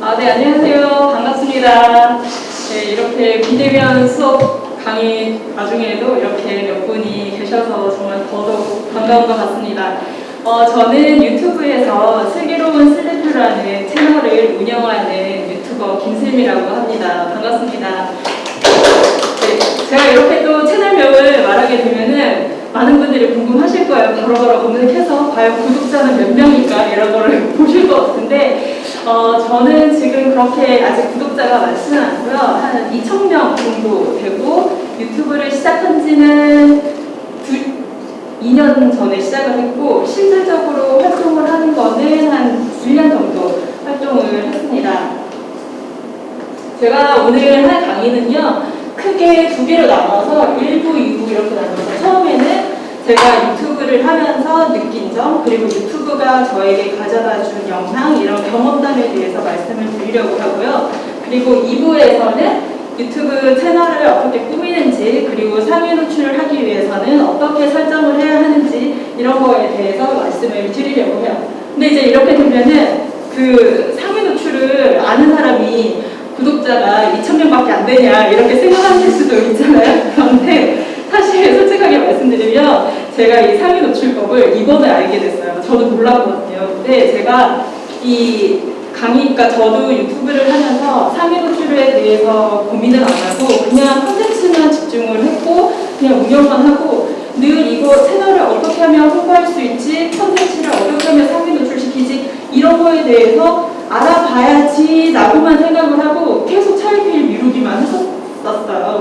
아, 네, 안녕하세요. 반갑습니다. 네, 이렇게 비대면 수업 강의 와중에도 이렇게 몇 분이 계셔서 정말 더더욱 반가운 것 같습니다. 어, 저는 유튜브에서 슬기로운 슬래프라는 채널을 운영하는 유튜버 김슬미라고 합니다. 반갑습니다. 네, 제가 이렇게 또 채널명을 말하게 되면은 많은 분들이 궁금하실 거예요. 바로바로 검색해서 과연 구독자는 몇 명일까 이런 거를 보실 것 같은데 어, 저는 지금 그렇게 아직 구독자가 많지는 않고요. 한 2,000명 정도 되고 유튜브를 시작한 지는 두, 2년 전에 시작을 했고 실질적으로 활동을 하는 거는 한 1년 정도 활동을 했습니다. 제가 오늘 할 강의는요. 크게 두 개로 나눠서 1부, 2부 이렇게 나눠서 처음에는 제가 유튜브를 하면서 느낀 점 그리고 유튜브가 저에게 가져다 준 영향 이런 경험담에 대해서 말씀을 드리려고 하고요. 그리고 2부에서는 유튜브 채널을 어떻게 꾸미는지 그리고 상위 노출을 하기 위해서는 어떻게 설정을 해야 하는지 이런 거에 대해서 말씀을 드리려고 해요. 근데 이제 이렇게 되면은 그 상위 노출을 아는 사람이 구독자가 2,000명밖에 안 되냐 이렇게 생각하실 수도 있잖아요. 그런데 사실 솔직하게 말씀드리면 제가 이 상위 노출법을 이번에 알게 됐어요. 저도 몰랐거든요. 근데 제가 이 강의, 그러니까 저도 유튜브를 하면서 상위 노출에 대해서 고민을 안 하고 그냥 컨텐츠만 집중을 했고 그냥 운영만 하고 늘 이거 채널을 어떻게 하면 홍보할 수 있지 컨텐츠를 어떻게 하면 상위 노출시키지 이런 거에 대해서 알아봐야지 라고만 생각을 하고 계속 차일피일 미루기만 했었어요.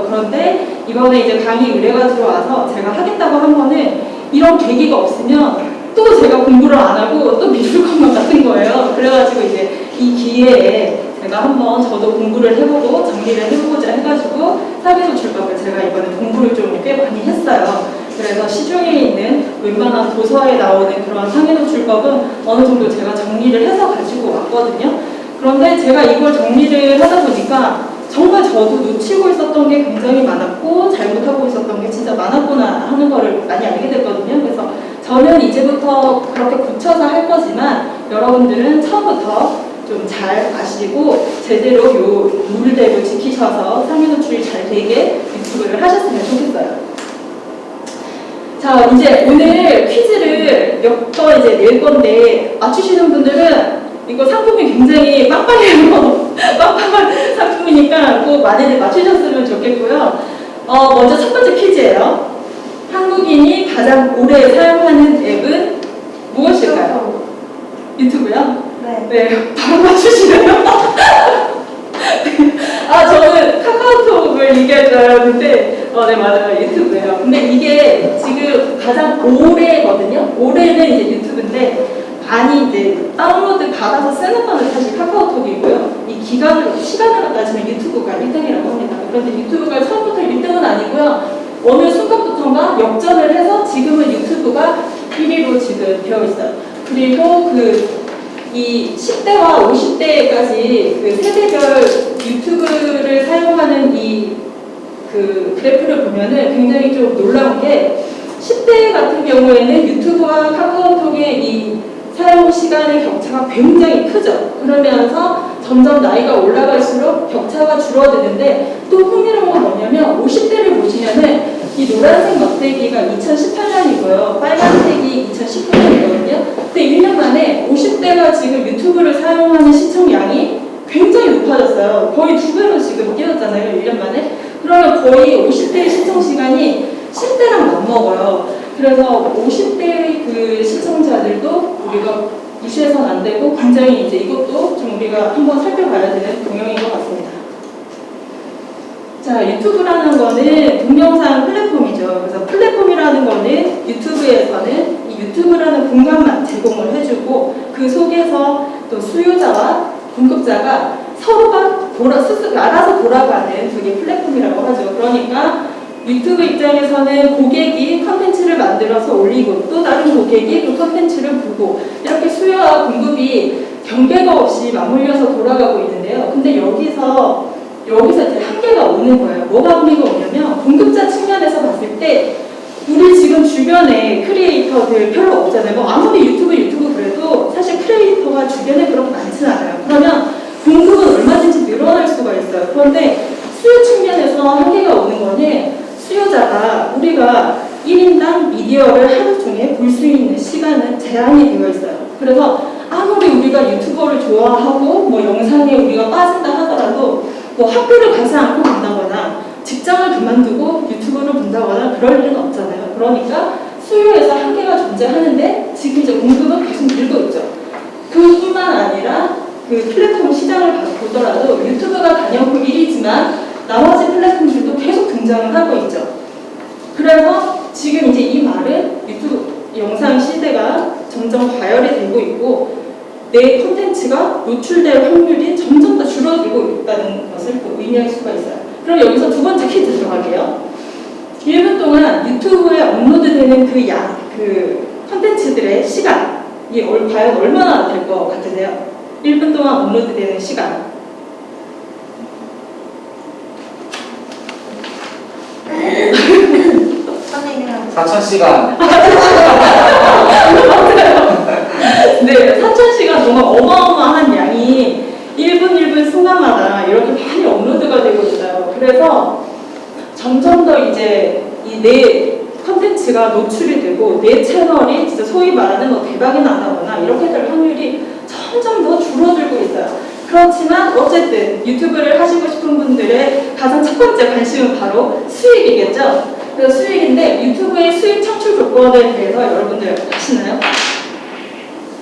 그런데 이번에 이제 강의 의뢰가 들어와서 제가 하겠다고 한 거는 이런 계기가 없으면 또 제가 공부를 안 하고 또 미룰 것만 같은 거예요. 그래가지고 이제 이 기회에 제가 한번 저도 공부를 해보고 정리를 해보고자 해가지고 사회노출법을 제가 이번에 공부를 좀 꽤 많이 했어요. 그래서 시중에 있는 웬만한 도서에 나오는 그런 상해노출법은 어느 정도 제가 정리를 해서 가지고 왔거든요. 그런데 제가 이걸 정리를 하다 보니까 정말 저도 놓치고 있었던 게 굉장히 많았고 잘못하고 있었던 게 진짜 많았구나 하는 거를 많이 알게 됐거든요. 그래서 저는 이제부터 그렇게 굳혀서 할 거지만 여러분들은 처음부터 좀 잘 아시고 제대로 요 룰대로 지키셔서 상해 노출이 잘 되게 유튜브를 하셨으면 좋겠어요. 자, 이제 오늘 퀴즈를 몇 번 이제 낼 건데 맞추시는 분들은 이거 상품이 굉장히 빵빵해요. 빵빵한 상품이니까 꼭 많이들 맞추셨으면 좋겠고요. 어, 먼저 첫 번째 퀴즈예요. 한국인이 가장 오래 사용하는 앱은 무엇일까요? 유튜브요? 네. 네, 바로 맞추시네요. 아, 저는 카카오톡을 얘기할 줄 알았는데, 어, 네, 맞아요. 유튜브예요. 근데 이게 지금 가장 오래거든요. 올해는 이제 유튜브인데, 많이 이제 다운로드 받아서 쓰는 거는 사실 카카오톡이고요. 이 기간을, 시간으로 따지면 유튜브가 1등이라고 합니다. 그런데 유튜브가 처음부터 1등은 아니고요. 어느 순간부터인가 역전을 해서 지금은 유튜브가 1위로 지금 되어 있어요. 그리고 그 이 10대와 50대까지 그 세대별 유튜브를 사용하는 이 그 그래프를 보면은 굉장히 좀 놀라운 게 10대 같은 경우에는 유튜브와 카카오톡의 이 사용 시간의 격차가 굉장히 크죠. 그러면서 점점 나이가 올라갈수록 격차가 줄어드는데 또 흥미로운 건 뭐냐면 50대를 보시면은 이 노란색 막대기가 2018년이고요. 빨간색이 2019년이거든요. 근데 1년 만에 50대가 지금 유튜브를 사용하는 시청량이 굉장히 높아졌어요. 거의 두 배로 지금 뛰었잖아요. 1년 만에. 그러면 거의 50대의 시청 시간이 10대랑 맞먹어요. 그래서 50대의 그 시청자들도 우리가 무시해서는 안 되고 굉장히 이제 이것도 좀 우리가 한번 살펴봐야 되는 동영인 것 같습니다. 자, 유튜브라는 거는 동영상 플랫폼이죠. 그래서 플랫폼이라는 거는 유튜브에서는 이 유튜브라는 공간만 제공을 해주고 그 속에서 또 수요자와 공급자가 서로가 돌아, 스스로 알아서 돌아가는 그게 플랫폼이라고 하죠. 그러니까 유튜브 입장에서는 고객이 컨텐츠를 만들어서 올리고 또 다른 고객이 그 컨텐츠를 보고 이렇게 수요와 공급이 경계가 없이 맞물려서 돌아가고 있는데요. 근데 여기서 여기서 이제 한계가 오는 거예요. 뭐가 한계가 오냐면 공급자 측면에서 봤을 때 우리 지금 주변에 크리에이터들 별로 없잖아요. 뭐 아무리 유튜브 유튜브 그래도 사실 크리에이터가 주변에 그렇게 많진 않아요. 그러면 공급은 얼마든지 늘어날 수가 있어요. 그런데 수요 측면에서 한계가 오는 거는 수요자가 우리가 1인당 미디어를 하루 종일 볼수 있는 시간은 제한이 되어 있어요. 그래서 아무리 우리가 유튜버를 좋아하고 뭐 영상에 우리가 빠진다 하더라도 뭐 학교를 가지 않고 본다거나 직장을 그만두고 유튜브를 본다거나 그럴 일은 없잖아요. 그러니까 수요에서 한계가 존재하는데 지금 이제 공급은 계속 늘고 있죠. 그뿐만 아니라 그 플랫폼 시장을 봐- 보더라도 유튜브가 단연코 1위지만 나머지 플랫폼들도 계속 등장을 하고 있죠. 그래서 지금 이제 이 말은 유튜브 영상 시대가 점점 과열이 되고 있고 내 콘텐츠가 노출될 확률이 점점 더 줄어들고 있다는 것을 또 의미할 수가 있어요. 그럼 여기서 두 번째 퀴즈 들어갈게요. 1분 동안 유튜브에 업로드되는 그 양, 그 콘텐츠들의 시간이 얼- 과연 얼마나 될 것 같으세요? 1분 동안 업로드되는 시간. 선생님이랑 4,000시간 네, 4,000시간 동안 어마어마한 양이 1분 1분 순간마다 이렇게 많이 업로드가 되고 있어요. 그래서 점점 더 이제 이내 컨텐츠가 노출이 되고 내 채널이 진짜 소위 말하는 뭐 대박이 난다거나 이렇게 될 확률이 점점 더 줄어들고 있어요. 그렇지만 어쨌든 유튜브를 하시고 싶은 분들의 가장 첫 번째 관심은 바로 수익이겠죠. 그래서 수익인데 유튜브의 수익 창출 조건에 대해서 여러분들 아시나요?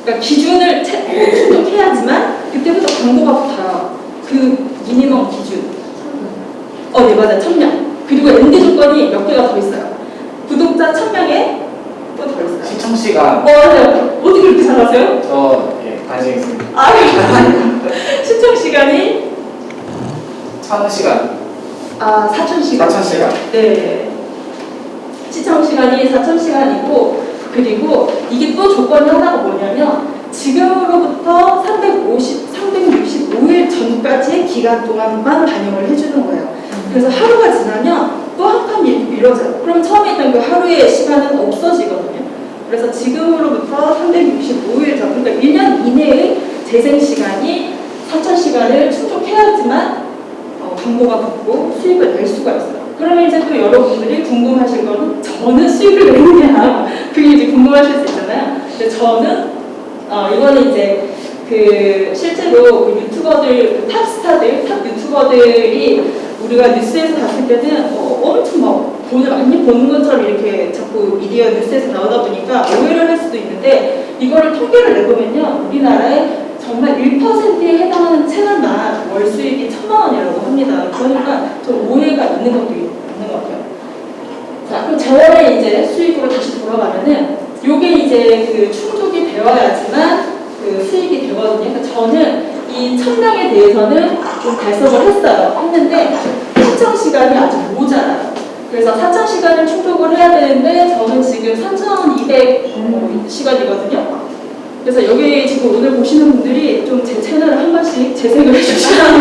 그러니까 기준을 채- 충족해야지만 그때부터 광고가 붙어요. 그 미니멈 기준. 어, 네, 맞아요. 1000명. 그리고 and 조건이 몇 개가 더 있어요. 구독자 1000명에 또 더 있어요. 시청시간 어, 맞아요. 어떻게 그렇게 잘하세요? 저 있습니다 아, 시청 시간이 1,000시간 아, 4000시간. 4,000시간 네. 시청 시간이 4,000시간이고, 그리고 이게 또 조건이 하나가 뭐냐면, 지금으로부터 350, 365일 전까지의 기간 동안만 반영을 해주는 거예요. 그래서 하루가 지나면 또 한칸 미뤄져요. 그럼 처음에 있던 그 하루의 시간은 없어지거든요. 그래서 지금으로부터 365일 전, 그러니까 1년 이내의 재생 시간이 4,000시간을 충족해야지만 어, 광고가 붙고 수익을 낼 수가 있어요. 그러면 이제 또 여러분들이 궁금하실 거는 저는 수익을 내느냐 그게 이제 궁금하실 수 있잖아요. 근데 저는 어, 이거는 이제 그 실제로 그 유튜버들 그 탑스타들 탑 유튜버들이 우리가 뉴스에서 봤을 때는 어, 엄청 막 돈을 많이 버는 것처럼 이렇게 자꾸 미디어 뉴스에서 나오다 보니까 오해를 할 수도 있는데 이거를 통계를 내보면요 우리나라에 정말 1%에 해당하는 채널만 월 수익이 천만 원이라고 합니다. 그러니까 좀 오해가 있는 것도 있는 것 같아요. 자, 그럼 재원의 이제 수익으로 다시 돌아가면은 요게 이제 그 충족이 되어야지만 그 수익이 되거든요. 그러니까 저는 이 천명에 대해서는 좀 달성을 했어요. 했는데 시청 시간이 아직 모자라요. 그래서 4천 시간을 충족을 해야 되는데 저는 지금 3,200 시간이거든요. 그래서 여기 지금 오늘 보시는 분들이 좀 제 채널을 한 번씩 재생을 해주시라고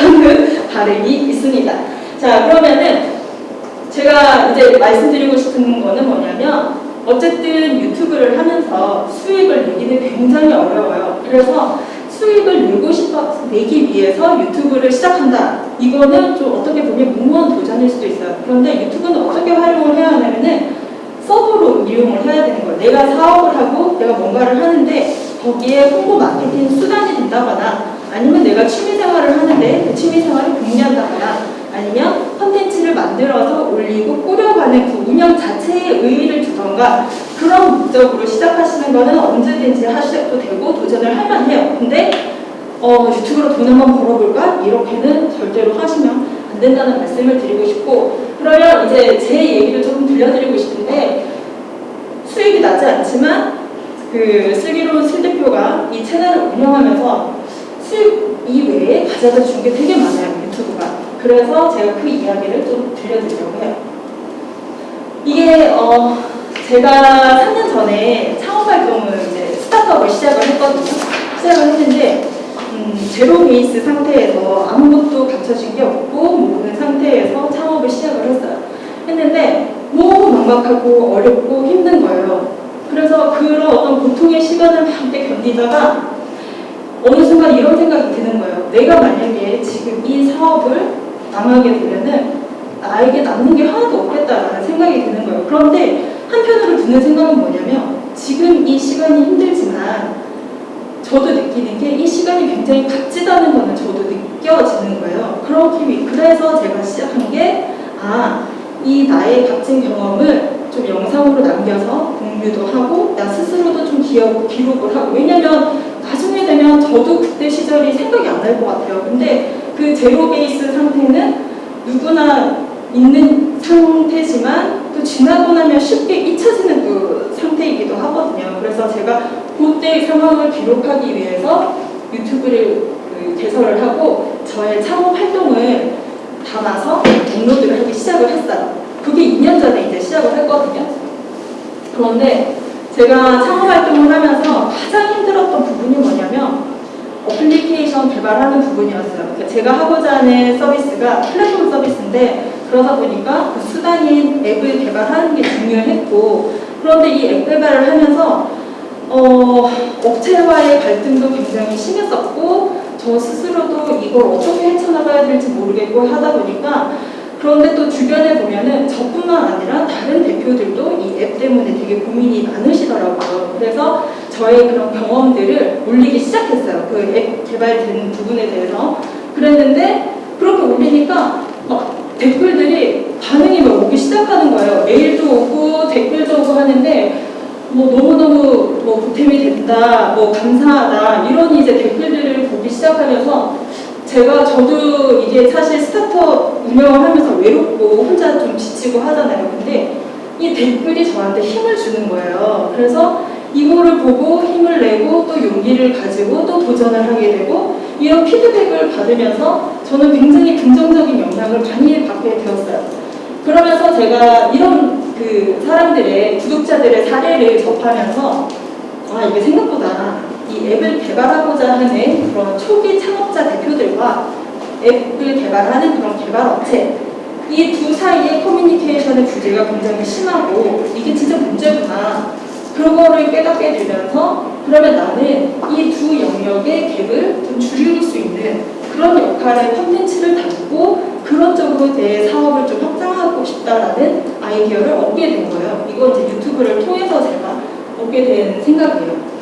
하는 바람이 있습니다. 자, 그러면은 제가 이제 말씀드리고 싶은 거는 뭐냐면 어쨌든 유튜브를 하면서 수익을 내기는 굉장히 어려워요. 그래서 수익을 내고 싶어 내기 위해서 유튜브를 시작한다. 이거는 좀 어떻게 보면 무모한 도전일 수도 있어요. 그런데 유튜브는 어떻게 활용을 해야 하냐면은 서브로 이용을 해야 되는 거예요. 내가 사업을 하고 내가 뭔가를 하는데 거기에 홍보 마케팅 수단이 된다거나 아니면 내가 취미 생활을 하는데 그 취미 생활을 공유한다거나 아니면 컨텐츠를 만들어서 올리고 꾸려가는 그 운영 자체에 의의를 두던가 그런 목적으로 시작하시는 거는 언제든지 하셔도 되고 도전을 할 만 해요. 근데 어, 유튜브로 돈 한번 벌어볼까? 이렇게는 절대로 하시면 안 된다는 말씀을 드리고 싶고 그러면 이제 제 얘기를 조금 들려드리고 싶은데 수익이 나지 않지만 그 슬기로운 슬 대표가 이 채널을 운영하면서 수익 이외에 가져다 준 게 되게 많아요 유튜브가 그래서 제가 그 이야기를 좀 들려드리려고 해요 이게 어 제가 3년 전에 창업 활동을 이제 스타트업을 시작을 했거든요 시작을 했는데 음, 제로 베이스 상태에서 아무것도 갖춰진 게 없고 모르는 상태에서 창업을 시작을 했어요. 했는데 너무 막막하고 어렵고 힘든 거예요. 그래서 그런 어떤 고통의 시간을 함께 견디다가 어느 순간 이런 생각이 드는 거예요. 내가 만약에 지금 이 사업을 망하게 되면은 나에게 남는 게 하나도 없겠다라는 생각이 드는 거예요. 그런데 한편으로 드는 생각은 뭐냐면 지금 이 시간이 힘들지만 저도 느끼는 게 이 시간이 굉장히 값지다는 거는 저도 느껴지는 거예요. 그렇기 위- 그래서 제가 시작한 게 아, 이 나의 값진 경험을 좀 영상으로 남겨서 공유도 하고 나 스스로도 좀 기억, 기록을 하고 왜냐면 나중에 되면 저도 그때 시절이 생각이 안 날 것 같아요. 근데 그 제로 베이스 상태는 누구나 있는 상태지만 또 지나고 나면 쉽게 잊혀지는 그 상태이기도 하거든요. 그래서 제가 그때 상황을 기록하기 위해서 유튜브를 그 개설을 하고 저의 창업 활동을 담아서 업로드를 하기 시작을 했어요. 그게 2년 전에 이제 시작을 했거든요. 그런데 제가 창업 활동을 하면서 가장 힘들었던 부분이 뭐냐면 어플리케이션 개발하는 부분이었어요. 그러니까 제가 하고자 하는 서비스가 플랫폼 서비스인데 그러다 보니까 그 수단인 앱을 개발하는 게 중요했고 그런데 이 앱 개발을 하면서 어, 업체와의 갈등도 굉장히 심했었고 저 스스로도 이걸 어떻게 헤쳐나가야 될지 모르겠고 하다 보니까 그런데 또 주변에 보면은 저뿐만 아니라 다른 대표들도 이 앱 때문에 되게 고민이 많으시더라고요. 그래서 저의 그런 경험들을 올리기 시작했어요. 그 앱 개발된 부분에 대해서. 그랬는데 그렇게 올리니까 막 댓글들이 반응이 막 오기 시작하는 거예요. 메일도 오고 댓글도 오고 하는데 뭐 너무너무 뭐 보탬이 된다, 뭐 감사하다 이런 이제 댓글들을 보기 시작하면서 제가 저도 이게 사실 스타트업 운영을 하면서 외롭고 혼자 좀 지치고 하잖아요. 근데 이 댓글이 저한테 힘을 주는 거예요. 그래서 이거를 보고 힘을 내고 또 용기를 가지고 또 도전을 하게 되고 이런 피드백을 받으면서 저는 굉장히 긍정적인 영향을 많이 받게 되었어요. 그러면서 제가 이런 그 사람들의 구독자들의 사례를 접하면서 아 이게 생각보다 이 앱을 개발하고자 하는 그런 초기 창업자 대표들과 앱을 개발하는 그런 개발 업체 이 두 사이의 커뮤니케이션의 부재가 굉장히 심하고 이게 진짜 문제구나 그런 거를 깨닫게 되면서 그러면 나는 이 두 영역의 갭을 좀 줄일 수 있는 그런 역할의 컨텐츠를 담고 그런 쪽으로 내 사업을 좀 확장하고 싶다라는 아이디어를 얻게 된 거예요. 이건 이제 유튜브를 통해서 제가 얻게 된 생각이에요.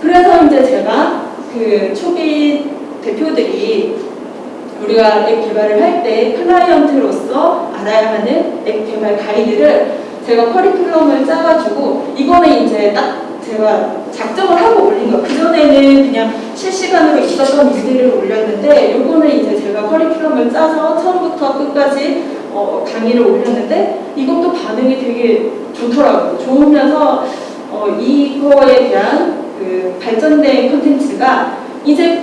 그래서 이제 제가 그 초기 대표들이 우리가 앱 개발을 할 때 클라이언트로서 알아야 하는 앱 개발 가이드를 제가 커리큘럼을 짜가지고 이거는 이제 딱 제가 작정을 하고 올린 거. 그전에는 그냥 실시간으로 있었던 일들을 올렸는데 요거는 이제 제가 커리큘럼을 짜서 처음부터 끝까지 어, 강의를 올렸는데 이것도 반응이 되게 좋더라고요. 좋으면서 어, 이거에 대한 그 발전된 콘텐츠가 이제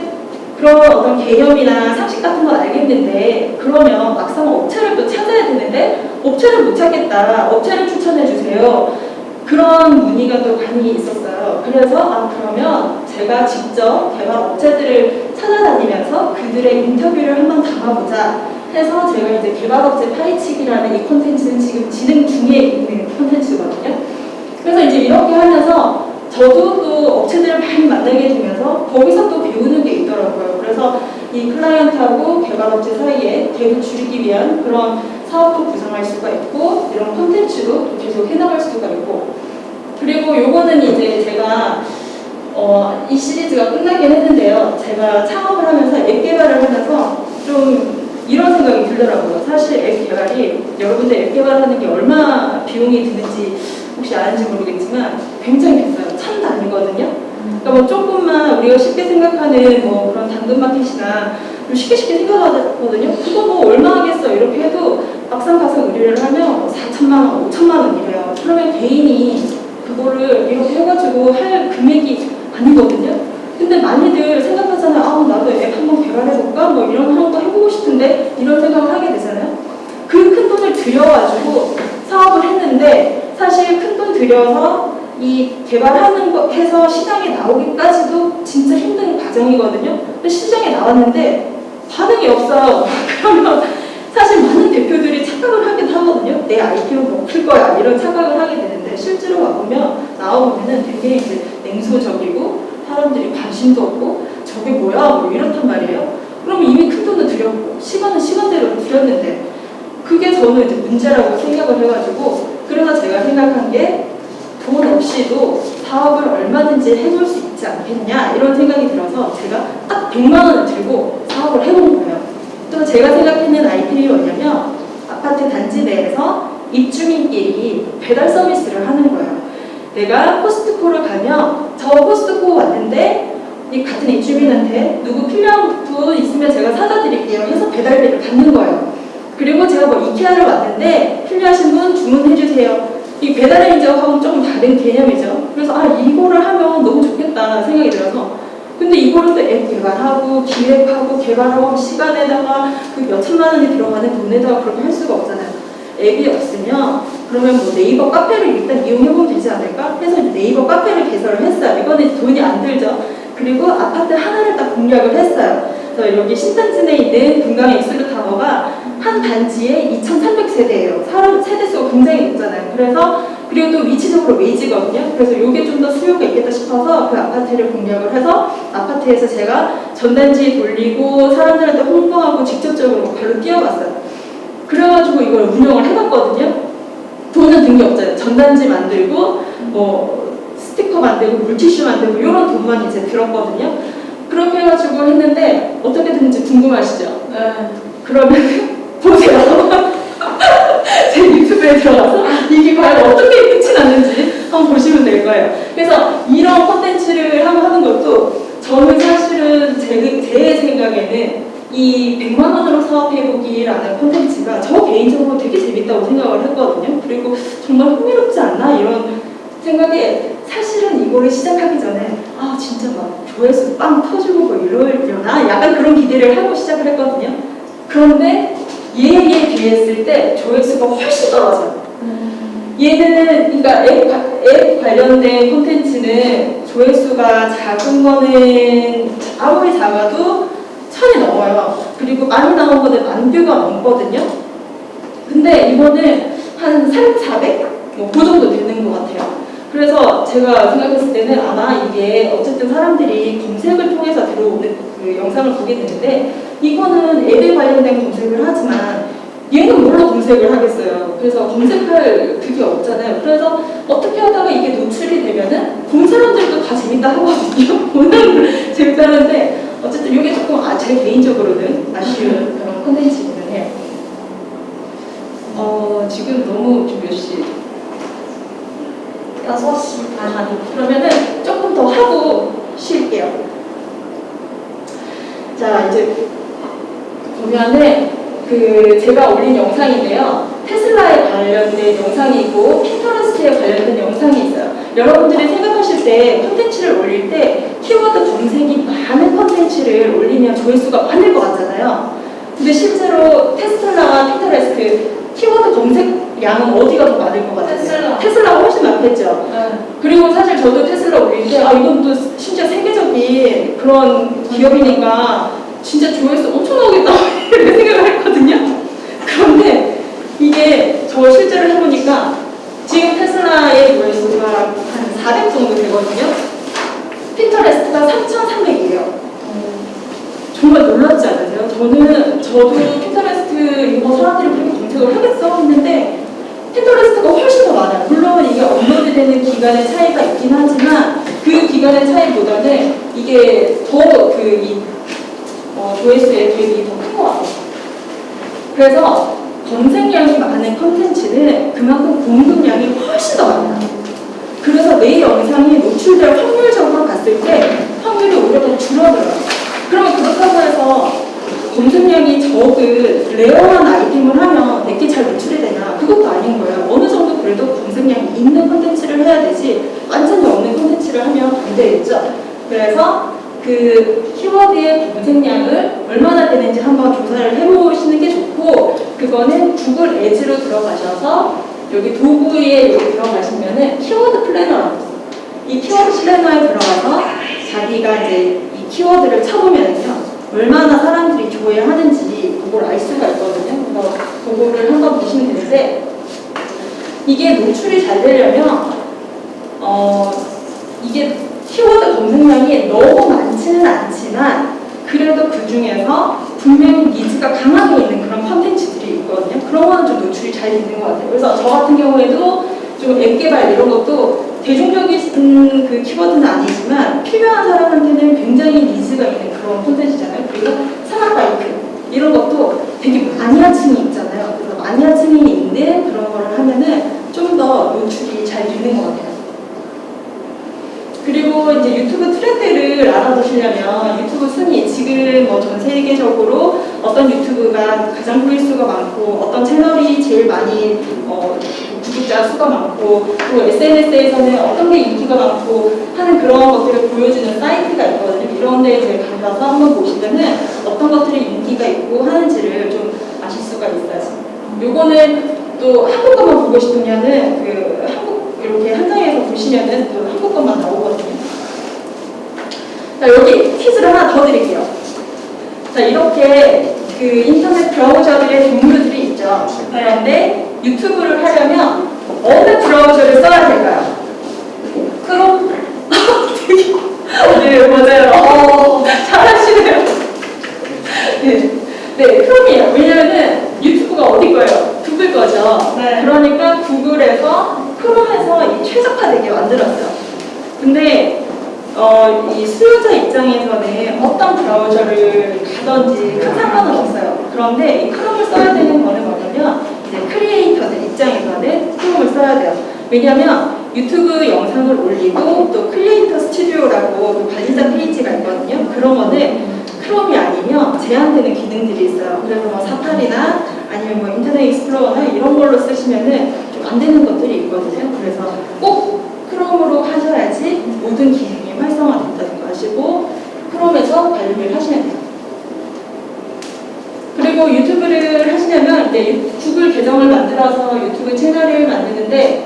그런 어떤 개념이나 상식 같은 건 알겠는데 그러면 막상 업체를 또 찾아야 되는데 업체를 못 찾겠다. 업체를 추천해 주세요. 그런 문의가 또 많이 있었어요. 그래서 아 그러면 제가 직접 개발 업체들을 찾아다니면서 그들의 인터뷰를 한번 담아보자 해서 제가 이제 개발업체 파헤치기라는 이 콘텐츠는 지금 진행 중에 있는 콘텐츠거든요. 그래서 이제 이렇게 하면서 저도 또 업체들을 많이 만나게 되면서 거기서 또 배우는 게 있더라고요. 그래서 이 클라이언트하고 개발업체 사이에 갭을 줄이기 위한 그런 사업도 구상할 수가 있고 이런 콘텐츠도 또 계속 해나갈 수가 있고 그리고 요거는 이제 제가 어, 이 시리즈가 끝나긴 했는데요. 제가 창업을 하면서 앱 개발을 하면서 좀 이런 생각이 들더라고요. 사실 앱 개발이 여러분들 앱 개발하는 게 얼마 비용이 드는지 혹시 아는지 모르겠지만 굉장히 비싸요. 천 단위거든요. 그러니까 뭐 조금만 우리가 쉽게 생각하는 뭐 그런 당근마켓이나 좀 쉽게 쉽게 생각하거든요. 그거 뭐 얼마 하겠어 이렇게 해도 막상 가서 의뢰를 하면 4천만 원, 5천만 원 이래요. 그러면 개인이 그거를 이렇게 해가지고 할 금액이 아니거든요. 근데 많이들 생각하잖아요. 아, 나도 앱 한번 개발해볼까? 뭐 이런 거 해보고 싶은데 이런 생각을 하게 되잖아요. 그 큰 돈을 들여가지고 사업을 했는데 사실 큰 돈 들여서 이 개발하는 거 해서 시장에 나오기까지도 진짜 힘든 과정이거든요. 근데 시장에 나왔는데 반응이 없어요. 그러면 사실 많은 대표들이 착각을 하긴 하거든요. 내 IPO 먹힐 거야 이런 착각을 하게 되는데 실제로 와보면 나와보면은 되게 이제 냉소적이고 사람들이 관심도 없고 저게 뭐야 뭐 이렇단 말이에요. 그러면 이미 큰 돈을 들였고 시간은 시간대로 들였는데 그게 저는 이제 문제라고 생각을 해가지고 그래서 제가 생각한 게 돈 없이도 사업을 얼마든지 해볼 수 있지 않겠냐 이런 생각이 들어서 제가 딱 100만 원을 들고 사업을 해본 거예요. 또 제가 생각했는 아이템이 뭐냐면 아파트 단지 내에서 입주민끼리 배달 서비스를 하는 거예요. 내가 코스트코를 가면 저 코스트코 왔는데 이 같은 입주민한테 누구 필요한 분 있으면 제가 사다 드릴게요 해서 배달비를 받는 거예요. 그리고 제가 뭐 이케아를 왔는데 필요하신 분 주문해 주세요. 이 배달의 민족하고는 조금 다른 개념이죠. 그래서 아 이거를 하면 너무 좋겠다 생각이 들어서 근데 이거를 또 앱 개발하고 기획하고 개발하고 시간에다가 그 몇천만 원이 들어가는 돈에다가 그렇게 할 수가 없잖아요. 앱이 없으면 그러면 뭐 네이버 카페를 일단 이용해보면 되지 않을까? 해서 네이버 카페를 개설을 했어요. 이거는 돈이 안 들죠. 그리고 아파트 하나를 딱 공략을 했어요. 그래서 여기 내에 있는 금강의 익스루 타워가 한 단지에 2,300세대예요. 사람 세대수가 굉장히 높잖아요. 그래서 그리고 또 위치적으로 외지거든요. 그래서 이게 좀 더 수요가 있겠다 싶어서 그 아파트를 공략을 해서 아파트에서 제가 전단지 돌리고 사람들한테 홍보하고 직접적으로 발로 뛰어갔어요. 그래가지고 이걸 운영을 해봤거든요. 돈은 든 게 없잖아요. 전단지 만들고 뭐 스티커 만들고 물티슈 만들고 이런 돈만 이제 들었거든요. 그렇게 해가지고 했는데 어떻게 됐는지 궁금하시죠? 네. 그러면 보세요. 제 유튜브에 들어가서 이게 과연 어떻게 끝이 났는지 한번 보시면 될 거예요. 그래서 이런 콘텐츠를 하고 하는 것도 저는 사실은 제, 제 생각에는 이 100만 원으로 사업해보기라는 콘텐츠가 저 개인적으로 되게 재밌다고 생각을 했거든요. 그리고 정말 흥미롭지 않나 이런 생각에 사실은 이거를 시작하기 전에 아 진짜 막 조회수 빵 터지고 뭐 이러려나 약간 그런 기대를 하고 시작을 했거든요. 그런데 얘에 비했을 때 조회수가 훨씬 떨어져요. 얘는 그러니까 앱, 과- 앱 관련된 콘텐츠는 조회수가 작은 거는 아무리 작아도 천이 넘어요. 그리고 많이 나온 거는 만 뷰가 넘거든요. 근데 이거는 한 3, 400? 뭐그 정도 되는 것 같아요. 그래서 제가 생각했을 때는 아마 이게 어쨌든 사람들이 검색을 통해서 들어오는 그 영상을 보게 되는데 이거는 앱에 관련된 검색을 하지만 얘는 뭘로 검색을 하겠어요. 그래서 검색할 그게 없잖아요. 그래서 어떻게 하다가 이게 노출이 되면은 본 사람들도 다 재밌다 하거든요. 보는 재밌다는데 어쨌든 이게 조금 아, 제 개인적으로는 아쉬운 그런 콘텐츠이기는 해요. 어, 지금 너무 지금 몇 시? 6시 반. 아, 그러면은 조금 더 하고 쉴게요. 자, 이제 보면은 그 제가 올린 영상인데요. 테슬라에 관련된 영상이 있고 핀터레스트에 관련된 영상이 있어요. 여러분들이 생각하실 때 콘텐츠를 올릴 때 키워드 검색이 많은 콘텐츠를 올리면 조회수가 많을 것 같잖아요. 근데 실제로 테슬라와 핀터레스트 검색량은 어디가 더 많을 것 같아요? 테슬라. 테슬라가 훨씬 많겠죠. 네. 그리고 사실 저도 테슬라 때, 아, 이건 또 심지어 세계적인 그런 기업이니까 진짜 조회수 엄청 나오겠다. 이렇게 생각을 했거든요. 그런데 이게 저 실제로 해보니까 지금 테슬라의 조회수가 한 400 정도 되거든요. 핀터레스트가 3,300이에요. 정말 놀랍지 않으세요? 저는 저도 핀터레스트 이거 사람들이 그렇게 검색을 하겠어 했는데 핀터레스트가 훨씬 더 많아요. 물론 이게 업로드 되는 기간의 차이가 있긴 하지만 그 기간의 차이보다는 이게 더그이 어, 조회수의 대비 더큰 것 같아요. 그래서 검색량이 많은 컨텐츠는 그만큼 공급량이 훨씬 더 많아요. 그래서 내 영상이 노출될 확률적으로 봤을 때 확률이 오히려 더 줄어들어요. 그러면 그렇다고 해서 검색량이 적은 rare한 아이템을 하면 내게 잘 노출이 되냐? 그것도 아닌 거예요. 어느 정도 그래도 검색량이 있는 콘텐츠를 해야 되지 완전히 없는 콘텐츠를 하면 안 되겠죠. 그래서 그 키워드의 검색량을 얼마나 되는지 한번 조사를 해보시는 게 좋고 그거는 구글 Ads로 들어가셔서 여기 도구에 여기 들어가시면 은 keyword planner라고 있어요. 이 키워드 플래너에 들어가서 자기가 이제 이 키워드를 쳐보면요 얼마나 사람들이 조회하는지 그걸 알 수가 있거든요. 그래서 그거를 한번 보시면 되는데 이게 노출이 잘 되려면 어 이게 키워드 검색량이 너무 많지는 않지만 그래도 그 중에서 분명히 니즈가 강하게 있는 그런 컨텐츠들이 있거든요. 그런 거는 좀 노출이 잘 되는 것 같아요. 그래서 저 같은 경우에도 좀 앱 개발 이런 것도 대중적인 그 키워드는 아니지만 필요한 사람한테는 굉장히 니즈가 있는 그런 콘텐츠잖아요. 그리고 산악바이크 이런 것도 되게 마니아층이 있잖아요. 그래서 마니아층이 있는 그런 거를 하면은 좀 더 노출이 잘 되는 것 같아요. 그리고 이제 유튜브 트렌드를 알아두시려면 유튜브 순위 지금 뭐 전 세계적으로 어떤 유튜브가 가장 조회수가 많고 어떤 채널이 제일 많이 어, 구독자 수가 많고 또 SNS에서는 어떤 게 인기가 많고 하는 그런 것들을 보여주는 사이트가 있거든요. 이런 데 이제 가서 한번 보시면은 어떤 것들이 인기가 있고 하는지를 좀 아실 수가 있어요. 요거는 또 한국 것만 보고 싶으면은 그 한국 이렇게 한 장에서 보시면은 또 한국 것만 나오거든요. 자 여기 퀴즈를 하나 더 드릴게요. 자 이렇게 그 인터넷 브라우저들의 종류들이 있죠. 그런데 유튜브를 하려면 어느 브라우저를 써야 될까요? 크롬? 네 맞아요. 어, 잘하시네요. 네, 네 크롬이에요. 왜냐면은 유튜브가 어디 거예요? 구글 거죠. 네. 그러니까 구글에서 크롬에서 이 최적화되게 만들었어요. 근데 어, 이 수요자 입장에서는 어떤 브라우저를 가든지 큰 상관은 없어요. 그런데 이 크롬을 써야 되는 거는 뭐냐면 이제 크리에이터들 입장에서는 크롬을 써야 돼요. 왜냐면 유튜브 영상을 올리고 또 크리에이터 스튜디오라고 그 관리자 페이지가 있거든요. 그런 거는 크롬이 아니면 제한되는 기능들이 있어요. 그래서 뭐 사파리나 아니면 뭐 인터넷 익스플로러나 이런 걸로 쓰시면은 좀 안 되는 것들이 있거든요. 그래서 꼭 크롬으로 하셔야지 모든 기능이 활성화된다는 거 아시고 크롬에서 관리를 하시면 돼요. 그리고 유튜브를 하시려면 이제 유- 구글 계정을 만들어서 유튜브 채널을 만드는데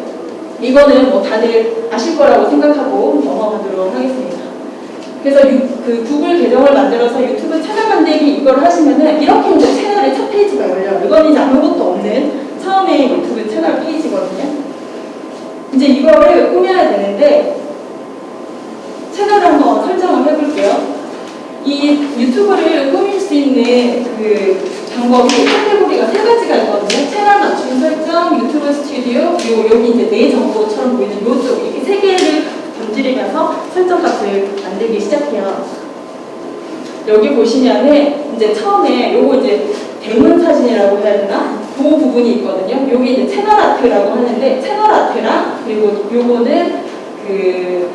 이거는 뭐 다들 아실 거라고 생각하고 넘어가도록 하겠습니다. 그래서 유- 그 구글 계정을 만들어서 유튜브 채널 만들기 이걸 하시면은 이렇게 이제 채널의 첫 페이지가 열려요. 이건 이제 아무것도 없는 처음에 유튜브 채널 페이지거든요. 이제 이거를 꾸며야 되는데 채널을 한번 설정을 해볼게요. 이 유튜브를 꾸밀 수 있는 그 방법이 카테고리가 세 가지가 있거든요. 채널 맞춤 설정, 유튜브 스튜디오, 요 여기 이제 내 정보처럼 보이는 요쪽 이렇게 세 개를 건드리면서 설정 값을 만들기 시작해요. 여기 보시면은 이제 처음에 요거 이제 대문 사진이라고 해야 되나? 그 부분이 있거든요. 여기 이제 채널 아트라고 하는데 채널 아트랑 그리고 요거는 그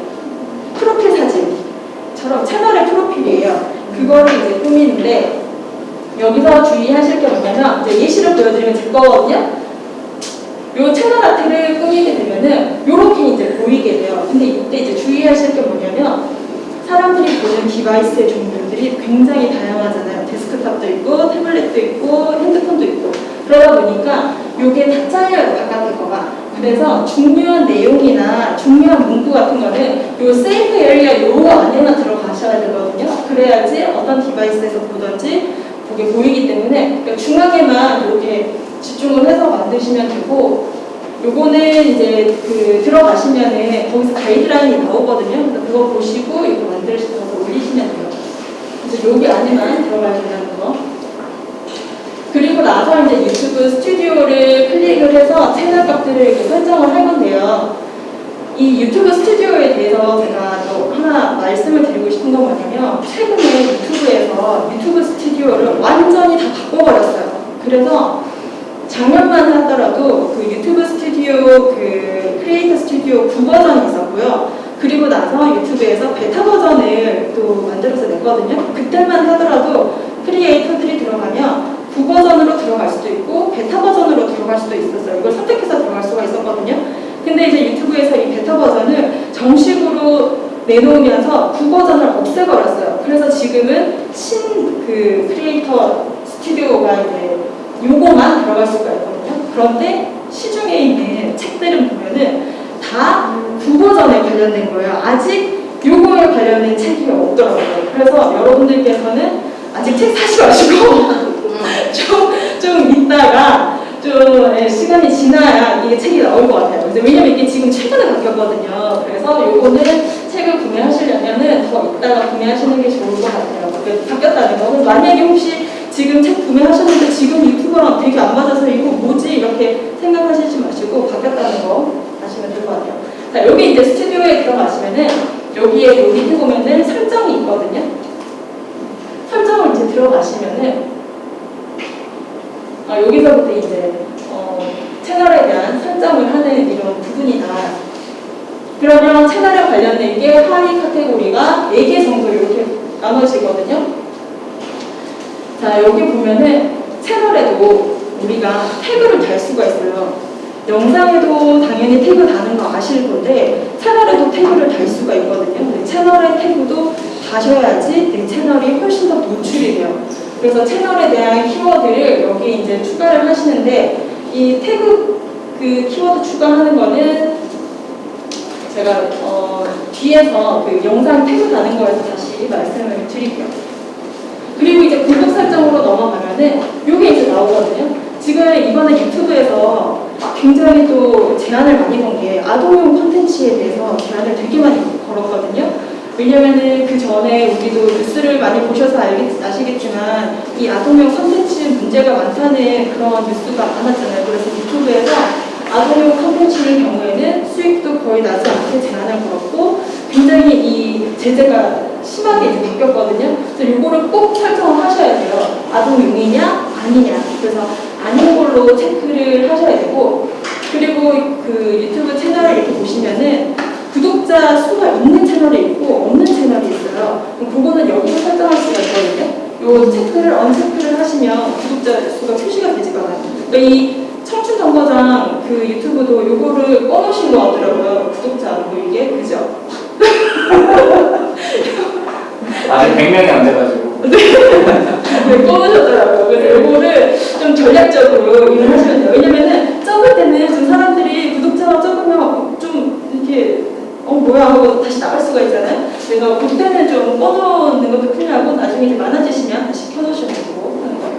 프로필 사진처럼 채널의 프로필이에요. 그거를 이제 꾸미는데 여기서 주의하실 게 뭐냐면 예시를 보여드리면 될 거거든요. 요 채널 아트를 꾸미게 되면은 요렇게 이제 보이게 돼요. 근데 이때 이제 주의하실 게 뭐냐면 사람들이 보는 device의 종류들이 굉장히 다양하잖아요. 데스크탑도 있고 태블릿도 있고 핸드폰도 있고 그러다 보니까 요게 다 잘려요 바깥에 거가 그래서 중요한 내용이나 중요한 문구 같은 거는 요 safe area 요 안에만 들어가셔야 되거든요. 그래야지 어떤 device에서 보든지 그게 보이기 때문에 그러니까 중앙에만 이렇게 집중을 해서 만드시면 되고 요거는 이제 그 들어가시면은 거기서 가이드라인이 나오거든요. 그래서 그거 보시고 이거 만드셔서 올리시면 돼요. 그래서 여기 안에만 들어가야 된다는 거. 그리고 나서 이제 유튜브 스튜디오를 클릭을 해서 채널 값들을 이렇게 설정을 할 건데요. 이 유튜브 스튜디오에 대해서 제가 또 하나 말씀을 드리고 싶은 건 뭐냐면 최근에 유튜브에서 유튜브 스튜디오를 완전히 다 바꿔버렸어요. 그래서 작년만 하더라도 그 유튜브 스튜디오 그 크리에이터 스튜디오 구버전이 있었고요. 그리고 나서 유튜브에서 베타 버전을 또 만들어서 냈거든요. 그때만 하더라도 크리에이터들이 들어가면 구버전으로 들어갈 수도 있고 베타 버전으로 들어갈 수도 있었어요. 이걸 선택해서 들어갈 수가 있었거든요. 근데 이제 유튜브에서 이 베타 버전을 정식으로 내놓으면서 구버전을 없애버렸어요. 그래서 지금은 신 그 크리에이터 스튜디오가 이제 요거만 들어갈 수가 있거든요. 그런데 시중에 있는 책들은 보면은 다 9버전에 관련된 거예요. 아직 요거에 관련된 책이 없더라고요. 그래서 여러분들께서는 아직 책 사지 마시고 좀, 좀 있다가 좀 예, 시간이 지나야 이게 책이 나올 것 같아요. 왜냐면 이게 지금 최근에 바뀌었거든요. 그래서 요거는 책을 구매하시려면은 더 있다가 구매하시는 게 좋을 것 같아요. 바뀌었다는 거. 그래서 만약에 혹시 지금 책 구매하셨는데 지금 유튜버랑 되게 안 맞아서 이거 뭐지 이렇게 생각하시지 마시고 바뀌었다는 거 아시면 될 것 같아요. 자 여기 이제 스튜디오에 들어가시면은 여기에 요 밑에 보면은 설정이 있거든요. 설정을 이제 들어가시면은 아, 여기서부터 이제 어, 채널에 대한 설정을 하는 이런 부분이다. 그러면 채널에 관련된 게 하위 카테고리가 4개 정도 이렇게 나눠지거든요. 자, 여기 보면은 채널에도 우리가 태그를 달 수가 있어요. 영상에도 당연히 태그 다는 거 아실 건데 채널에도 태그를 달 수가 있거든요. 채널의 태그도 다셔야지 내 채널이 훨씬 더 노출이 돼요. 그래서 채널에 대한 키워드를 여기 이제 추가를 하시는데 이 태그 그 키워드 추가하는 거는 제가 어, 뒤에서 그 영상 태그 다는 거에서 다시 말씀을 드릴게요. 그리고 이제 구독 설정으로 넘어가면은 이게 이제 나오거든요. 지금 이번에 유튜브에서 굉장히 또 제안을 많이 건 게 아동용 콘텐츠에 대해서 제안을 되게 많이 걸었거든요. 왜냐면은 그 전에 우리도 뉴스를 많이 보셔서 알겠, 아시겠지만 이 아동용 콘텐츠 문제가 많다는 그런 뉴스가 많았잖아요. 그래서 유튜브에서 아동용 콘텐츠의 경우에는 수익도 거의 나지 않게 제한을 걸었고 굉장히 이 제재가 심하게 이제 바뀌었거든요. 그래서 이거를 꼭 설정을 하셔야 돼요. 아동용이냐 아니냐. 그래서 아닌 걸로 체크를 하셔야 되고 그리고 그 유튜브 채널을 이렇게 보시면은 구독자 수가 있는 채널이 있고 없는 채널이 있어요. 그럼 그거는 여기서 설정할 수가 있거든요. 요 체크를 언체크를 하시면 구독자 수가 표시가 되지가 않아요. 그러니까 이 청춘 정거장 그 유튜브도 요거를 꺼놓으신 것 같더라고요. 구독자 안 보이게 그죠? 아직 100명이 안 돼가지고. 네, 꺼놓으셨더라고요. 그래서 요거를 좀 전략적으로 이용을 하시면 돼요. 왜냐면은 적을 때는 좀 사람들이 구독자가 적으면 좀 이렇게 어 뭐야 하고 다시 나갈 수가 있잖아요. 그래서 그때는 좀 꺼놓는 것도 필요하고 나중에 이제 많아지시면 다시 켜놓으셔도 되고 하는 거예요.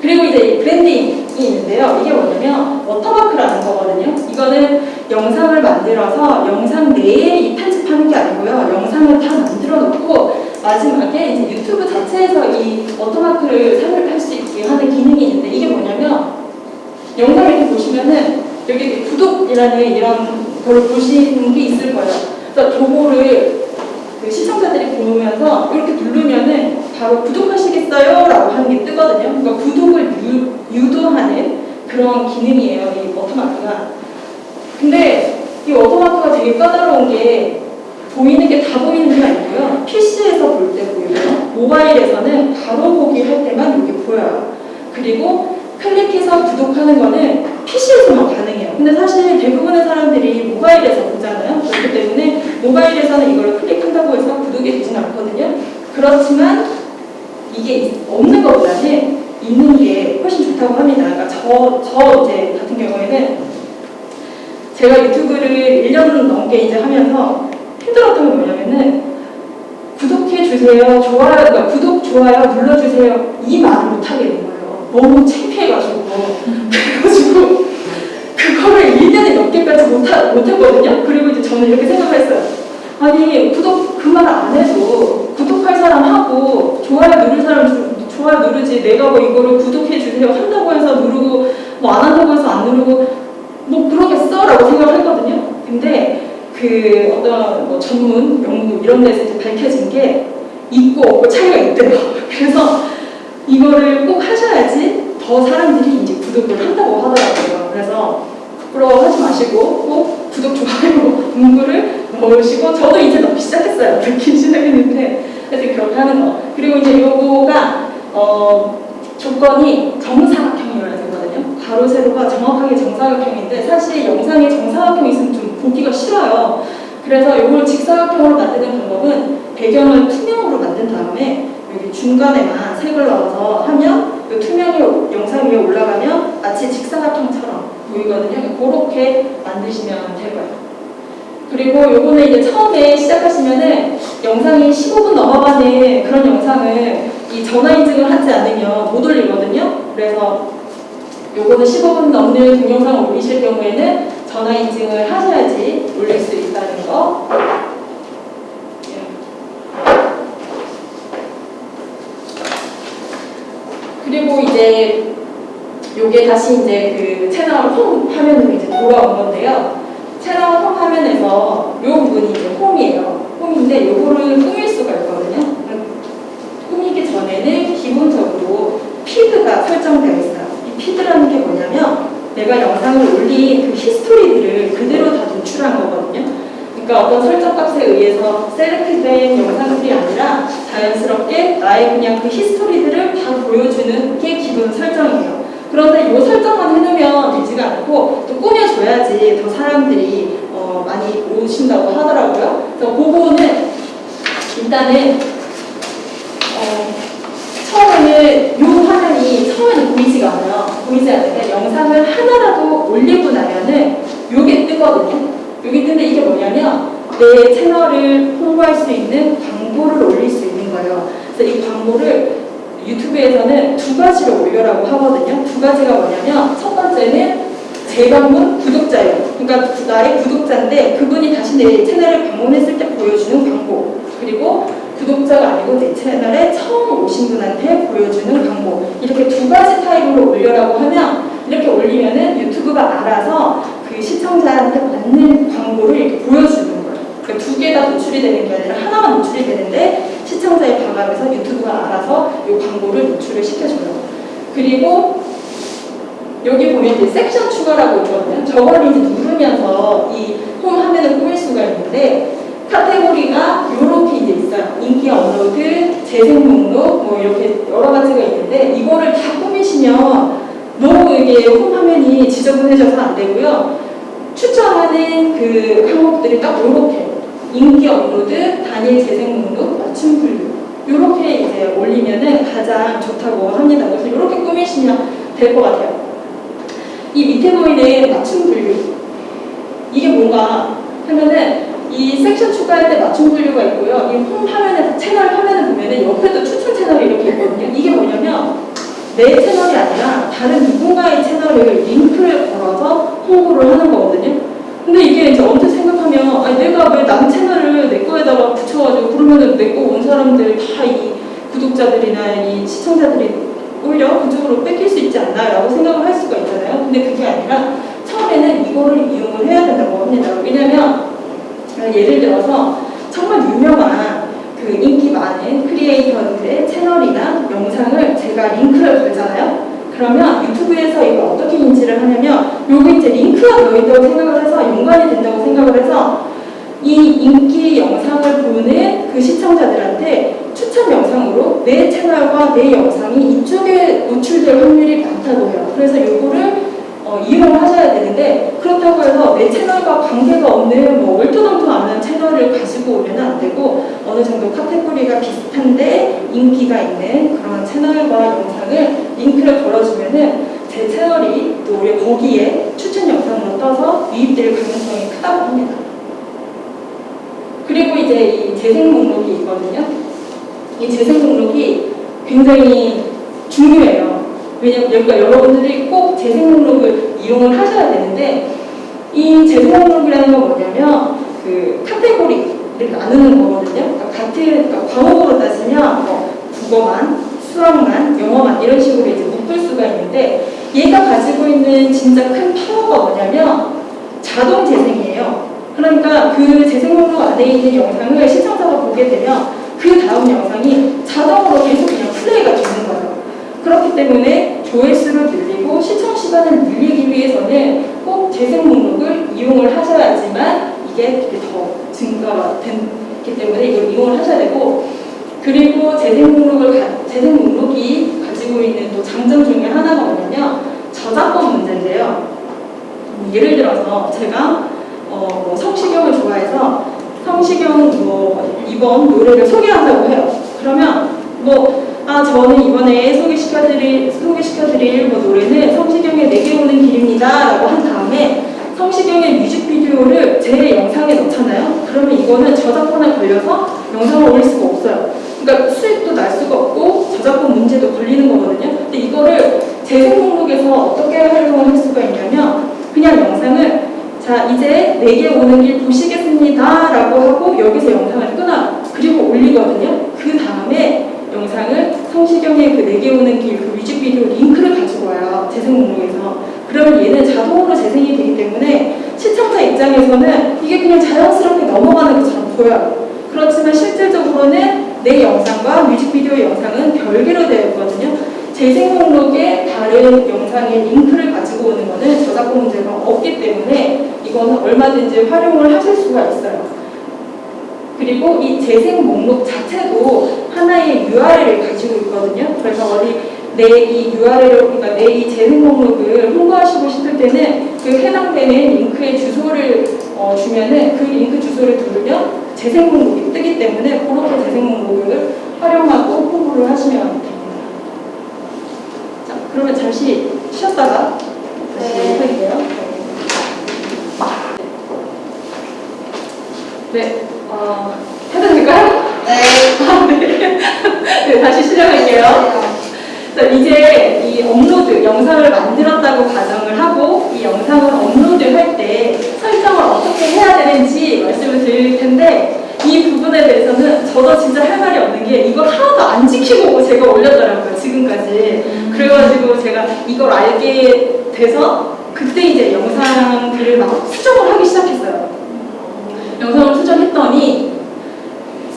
그리고 이제 이 branding이 있는데요. 이게 뭐냐면 watermark라는 거거든요. 이거는 영상을 만들어서 영상 내에 이 편집하는 게 아니고요. 영상을 다 만들어 놓고 마지막에 이제 유튜브 자체에서 이 watermark를 삽입할 수 있게 하는 기능이 있는데 이게 뭐냐면 영상 이렇게 보시면은 여기 구독이라는 이런 걸 보시는 게 있을 거예요. 그래서 저거를 그 시청자들이 보면서 이렇게 누르면은 바로 구독하시겠어요? 라고 하는 게 뜨거든요. 그러니까 구독을 유, 유도하는 그런 기능이에요. 이 워터마크가. 근데 이 워터마크가 되게 까다로운 게 보이는 게 다 보이는 게 아니고요. PC에서 볼 때 보이고요. 모바일에서는 바로 보기 할 때만 이게 보여요. 그리고 클릭해서 구독하는 거는 PC에서만 가능해요. 근데 사실 대부분의 사람들이 모바일에서 보잖아요. 그렇기 때문에 모바일에서는 이걸 클릭한다고 해서 구독이 되진 않거든요. 그렇지만 이게 없는 것보다는 있는 게 훨씬 좋다고 합니다. 그러니까 저, 저 이제 같은 경우에는 제가 유튜브를 1년 넘게 이제 하면서 힘들었던 게 뭐냐면은 구독해 주세요, 좋아요, 그러니까 구독, 좋아요 눌러주세요 이 말을 못 하게 된 거예요. 너무 창피해가지고 그래가지고 그거를 1년에 몇 개까지 못, 하, 못 했거든요. 그리고 이제 저는 이렇게 생각을 했어요. 아니 구독 그 말 안 해도 구독할 사람 하고 좋아요 누를 사람 주- 좋아요 누르지 내가 뭐 이거를 구독해 주세요 한다고 해서 누르고 뭐 안 한다고 해서 안 누르고 뭐 그러겠어? 라고 생각을 했거든요. 근데 그 어떤 뭐 전문 연구 이런 데서 이제 밝혀진 게 있고 없고 차이가 있대요. 그래서 이거를 꼭 하셔야지 더 사람들이 이제 구독을 한다고 하더라고요. 그래서 부끄러워하지 마시고 꼭 구독, 좋아요, 문구를 넣으시고 저도 이제 넣기 시작했어요. 넣기 시작했는데 하여튼 그렇게 하는 거. 그리고 이제 요거가 어, 조건이 정사각형이어야 되거든요. 가로 세로가 정확하게 정사각형인데 사실 영상에 정사각형이 있으면 좀 보기가 싫어요. 그래서 이걸 직사각형으로 만드는 방법은 배경을 투명으로 만든 다음에 여기 중간에만 색을 넣어서 하면 이 투명이 영상 위에 올라가면 마치 직사각형처럼 보이거든요. 그렇게 만드시면 될 거예요. 그리고 요거는 이제 처음에 시작하시면은 영상이 15분 넘어가는 그런 영상은 이 전화 인증을 하지 않으면 못 올리거든요. 그래서 요거는 15분 넘는 동영상을 올리실 경우에는 전화 인증을 하셔야지 올릴 수 있다는 거. 그리고 이제 요게 다시 이제 그 채널 홈 화면으로 이제 돌아온 건데요. 채널 홈 화면에서 요 부분이 이제 홈이에요. 홈인데 요거를 꾸밀 수가 있거든요. 꾸미기 전에는 기본적으로 feed가 설정되어 있어요. 이 feed라는 게 뭐냐면 내가 영상을 올린 그 history들을 그대로 다 노출한 거거든요. 그러니까 어떤 설정 값에 의해서 select된 영상들이 아니라 자연스럽게 나의 그냥 그 history들을 다 보여주는 게 기본 설정이에요. 그런데 이 설정만 해놓으면 되지가 않고 또 꾸며줘야지 더 사람들이 어, 많이 오신다고 하더라고요. 그래서 그거는 일단은 어, 처음에는 이 화면이 처음에는 보이지가 않아요. 보이지 않는데 영상을 하나라도 올리고 나면은 요게 뜨거든요. 요게 뜨는데 이게 뭐냐면 내 채널을 홍보할 수 있는 광고를 올릴 수 있는 거예요. 그래서 이 광고를 유튜브에서는 두 가지로 올려라고 하거든요. 두 가지가 뭐냐면 첫 번째는 재방문 구독자예요. 그러니까 나의 구독자인데 그분이 다시 내 채널을 방문했을 때 보여주는 광고. 그리고 구독자가 아니고 내 채널에 처음 오신 분한테 보여주는 광고. 이렇게 두 가지 타입으로 올려라고 하면 이렇게 올리면은 유튜브가 알아서 그 시청자한테 맞는 광고를 이렇게 보여주는 거예요. 그러니까 두개 다 노출이 되는 게 아니라 하나만 노출이 되는데 시청자의 반감에서 유튜브가 알아서 이 광고를 노출을 시켜줘요. 그리고 여기 보면 이제 섹션 추가라고 있거든요. 저걸 이제 누르면서 이 홈 화면을 꾸밀 수가 있는데 카테고리가 이렇게 이제 있어요. 인기 업로드, 재생 목록 뭐 이렇게 여러 가지가 있는데 이거를 다 꾸미시면 너무 이게 홈 화면이 지저분해져서 안 되고요. 추천하는 그 항목들이 딱 이렇게 인기 업로드, 단일 재생 목록, 맞춤 분류 이렇게 이제 올리면은 가장 좋다고 합니다. 그래서 이렇게 꾸미시면 될 것 같아요. 이 밑에 보이는 맞춤 분류 이게 뭔가 하면은 이 섹션 추가할 때 맞춤 분류가 있고요. 이 홈 화면에 채널 화면을 보면은 옆에도 추천 채널이 이렇게 있거든요. 이게 뭐냐면 내 채널이 아니라 다른 누군가의 채널을 링크를 걸어서 홍보를 하는 거거든요. 근데 이게 이제 언뜻 생각하면 아니 내가 왜 남 채널을 내 거에다가 붙여가지고 그러면은 내 거 온 사람들 다 이 구독자들이나 이 시청자들이 오히려 그쪽으로 뺏길 수 있지 않나 라고 생각을 할 수가 있잖아요. 근데 그게 아니라 처음에는 이거를 이용을 해야 된다고 합니다. 왜냐면 예를 들어서 정말 유명한 그 인기 많은 크리에이터들의 채널이나 영상을 제가 링크를 걸잖아요. 그러면 유튜브에서 이걸 어떻게 인지를 하냐면 링크가 되어있다고 생각을 해서 연관이 된다고 생각을 해서 이 인기 영상을 보는 그 시청자들한테 추천 영상으로 내 채널과 내 영상이 이쪽에 노출될 확률이 많다고 해요. 그래서 요거를 어, 이용을 하셔야 되는데 그렇다고 해서 내 채널과 관계가 없는 뭐 얼토당토 않은 채널을 가지고 오면 안 되고 어느 정도 카테고리가 비슷한데 인기가 있는 그런 채널과 영상을 링크를 걸어주면은 제 채널이 또 우리 거기에 추천 영상으로 떠서 유입될 가능성이 크다고 합니다. 그리고 이제 이 재생 목록이 있거든요. 이 재생 목록이 굉장히 중요해요. 왜냐면 그러니까 여러분들이 꼭 재생 목록을 이용을 하셔야 되는데 이 재생 목록이라는 건 뭐냐면 그 카테고리를 나누는 거거든요. 그러니까 같은 그러니까 과목으로 따지면 뭐 국어만, 수학만, 영어만 이런 식으로 이제 묶을 수가 있는데 얘가 가지고 있는 진짜 큰 파워가 뭐냐면 자동 재생이에요. 그러니까 그 재생 목록 안에 있는 영상을 시청자가 보게 되면 그 다음 영상이 자동으로 계속 그냥 플레이가 되는 거예요. 그렇기 때문에 조회수를 늘리고 시청 시간을 늘리기 위해서는 꼭 재생 목록을 이용을 하셔야지만 이게 더 증가가 됐기 때문에 이걸 이용을 하셔야 되고 그리고 재생 목록을 가, 재생 목록이 가지고 있는 또 장점 중에 하나가 뭐냐면 저작권 문제인데요. 음, 예를 들어서 제가 어, 뭐 성시경을 좋아해서 성시경 뭐 이번 노래를 소개한다고 해요. 그러면 뭐 아 저는 이번에 소개시켜드릴 소개시켜드릴 뭐 노래는 성시경의 내게 오는 길입니다라고 한 다음에 성시경의 뮤직비디오를 제 영상에 넣잖아요. 그러면 이거는 저작권에 걸려서 영상을 올릴 수가 없어요. 그러니까 수익도 날 수가 없고 저작권 문제도 걸리는 거거든요. 근데 이거를 재생 목록에서 어떻게 활용을 할 수가 있냐면 그냥 영상을 자 이제 내게 오는 길 보시겠습니다 라고 하고 여기서 영상을 끊어요. 그리고 올리거든요. 그 다음에 영상을 성시경의 그 내게 오는 길 그 뮤직비디오 링크를 가지고 와요. 재생 목록에서. 그러면 얘는 자동으로 재생이 되기 때문에 시청자 입장에서는 이게 그냥 자연스럽게 넘어가는 것처럼 보여요. 그렇지만 실질적으로는 내 영상과 뮤직비디오 영상은 별개로 되어 있거든요. 재생 목록에 다른 영상의 링크를 가지고 오는 것은 저작권 문제가 없기 때문에 이거는 얼마든지 활용을 하실 수가 있어요. 그리고 이 재생 목록 자체도 하나의 URL을 가지고 있거든요. 그래서 어디 내 이 URL을 그러니까 내 이 재생 목록을 홍보하시고 싶을 때는 그 해당되는 링크의 주소를 어, 주면은 그 링크 주소를 누르면 재생 목록이 뜨기 때문에 그렇게 재생 목록을 활용하고 홍보를 하시면 됩니다. 자, 그러면 잠시 쉬었다가 다시 네. 할게요. 네, 어, 해도 될까요? 네. 아, 네. 네, 다시 시작할게요. 자, 이제 이 업로드, 영상을 만들었다고 가정을 하고 이 영상을 업로드할 때 설정을 어떻게 해야 되는지 말씀을 드릴 텐데 이 부분에 대해서는 저도 진짜 할 말이 없는 게 이걸 하나도 안 지키고 제가 올렸더라고요, 지금까지. 그래가지고 제가 이걸 알게 돼서 그때 이제 영상들을 막 수정을 하기 시작했어요. 영상을 수정했더니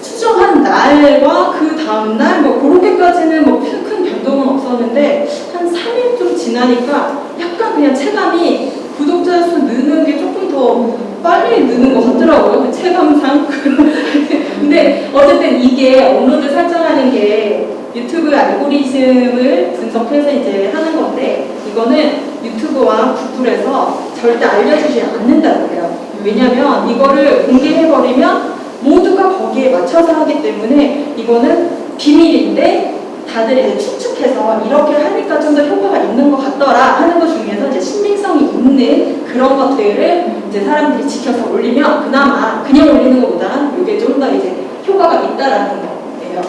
수정한 날과 그 다음날 뭐 그렇게까지는 뭐 큰 변동은 없었는데 한 3일 좀 지나니까 약간 그냥 체감이 구독자 수 느는 게 조금 더 빨리 느는 것 같더라고요. 그 체감상. 근데 어쨌든 이게 업로드 설정하는 게 유튜브 알고리즘을 분석해서 이제 하는 건데 이거는 유튜브와 구글에서 절대 알려주지 않는다고 해요. 왜냐면 이거를 공개해버리면 모두가 거기에 맞춰서 하기 때문에 이거는 비밀인데 다들 이제 추측해서 이렇게 하니까 좀 더 효과가 있는 것 같더라 하는 것 중에서 이제 신빙성이 있는 그런 것들을 이제 사람들이 지켜서 올리면 그나마 그냥 올리는 것보다 이게 좀 더 이제 효과가 있다라는 거예요.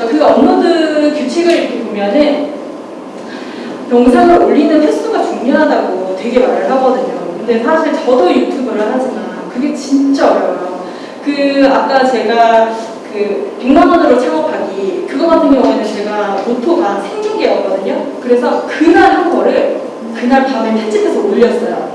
그 업로드 규칙을 이렇게 보면은 영상을 올리는 횟수가 중요하다고 되게 말을 하거든요. 근데 사실 저도 유튜브를 하지만 그게 진짜 어려워요. 그 아까 제가 그 100만 원으로 창업하기 그거 같은 경우에는 제가 모토가 생중계였거든요. 그래서 그날 한 거를 그날 밤에 편집해서 올렸어요.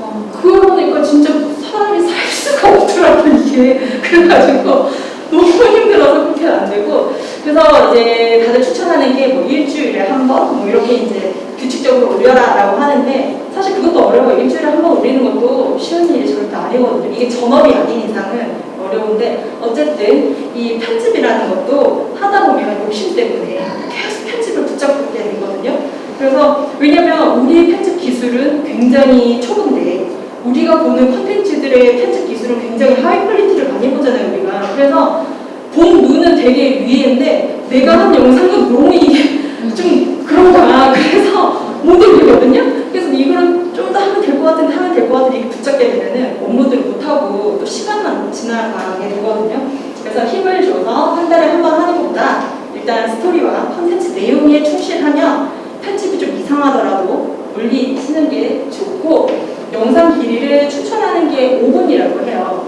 어, 그걸 보니까 진짜 사람이 살 수가 없더라고요 이게 그래가지고 너무 힘들어서 그렇게 안 되고. 그래서 이제 다들 추천하는 게 뭐 일주일에 한 번? 뭐 이렇게 이제 규칙적으로 올려라라고 하는데 사실 그것도 어려워요. 일주일에 한 번 올리는 것도 쉬운 일이 절대 아니거든요. 이게 전업이 아닌 이상은 어려운데 어쨌든 이 편집이라는 것도 하다 보면 욕심 때문에 계속 편집을 붙잡게 되거든요. 그래서 왜냐면 우리의 편집 기술은 굉장히 초보인데 우리가 보는 콘텐츠들의 편집 기술은 굉장히 high quality를 많이 보잖아요 우리가. 그래서 본 눈은 되게 위에인데 내가 한 영상은 너무 이게 좀 그런 거야 그래서 못 올리거든요? 그래서 이거는 좀 더 하면 될 것 같은데 하면 될 것 같은데 이게 붙잡게 되면은 업로드를 못하고 또 시간만 지나가게 되거든요. 그래서 힘을 줘서 한 달에 한 번 하는 것보다 일단 스토리와 콘텐츠 내용에 충실하면 편집이 좀 이상하더라도 올리시는 게 좋고 영상 길이를 추천하는 게 5분이라고 해요.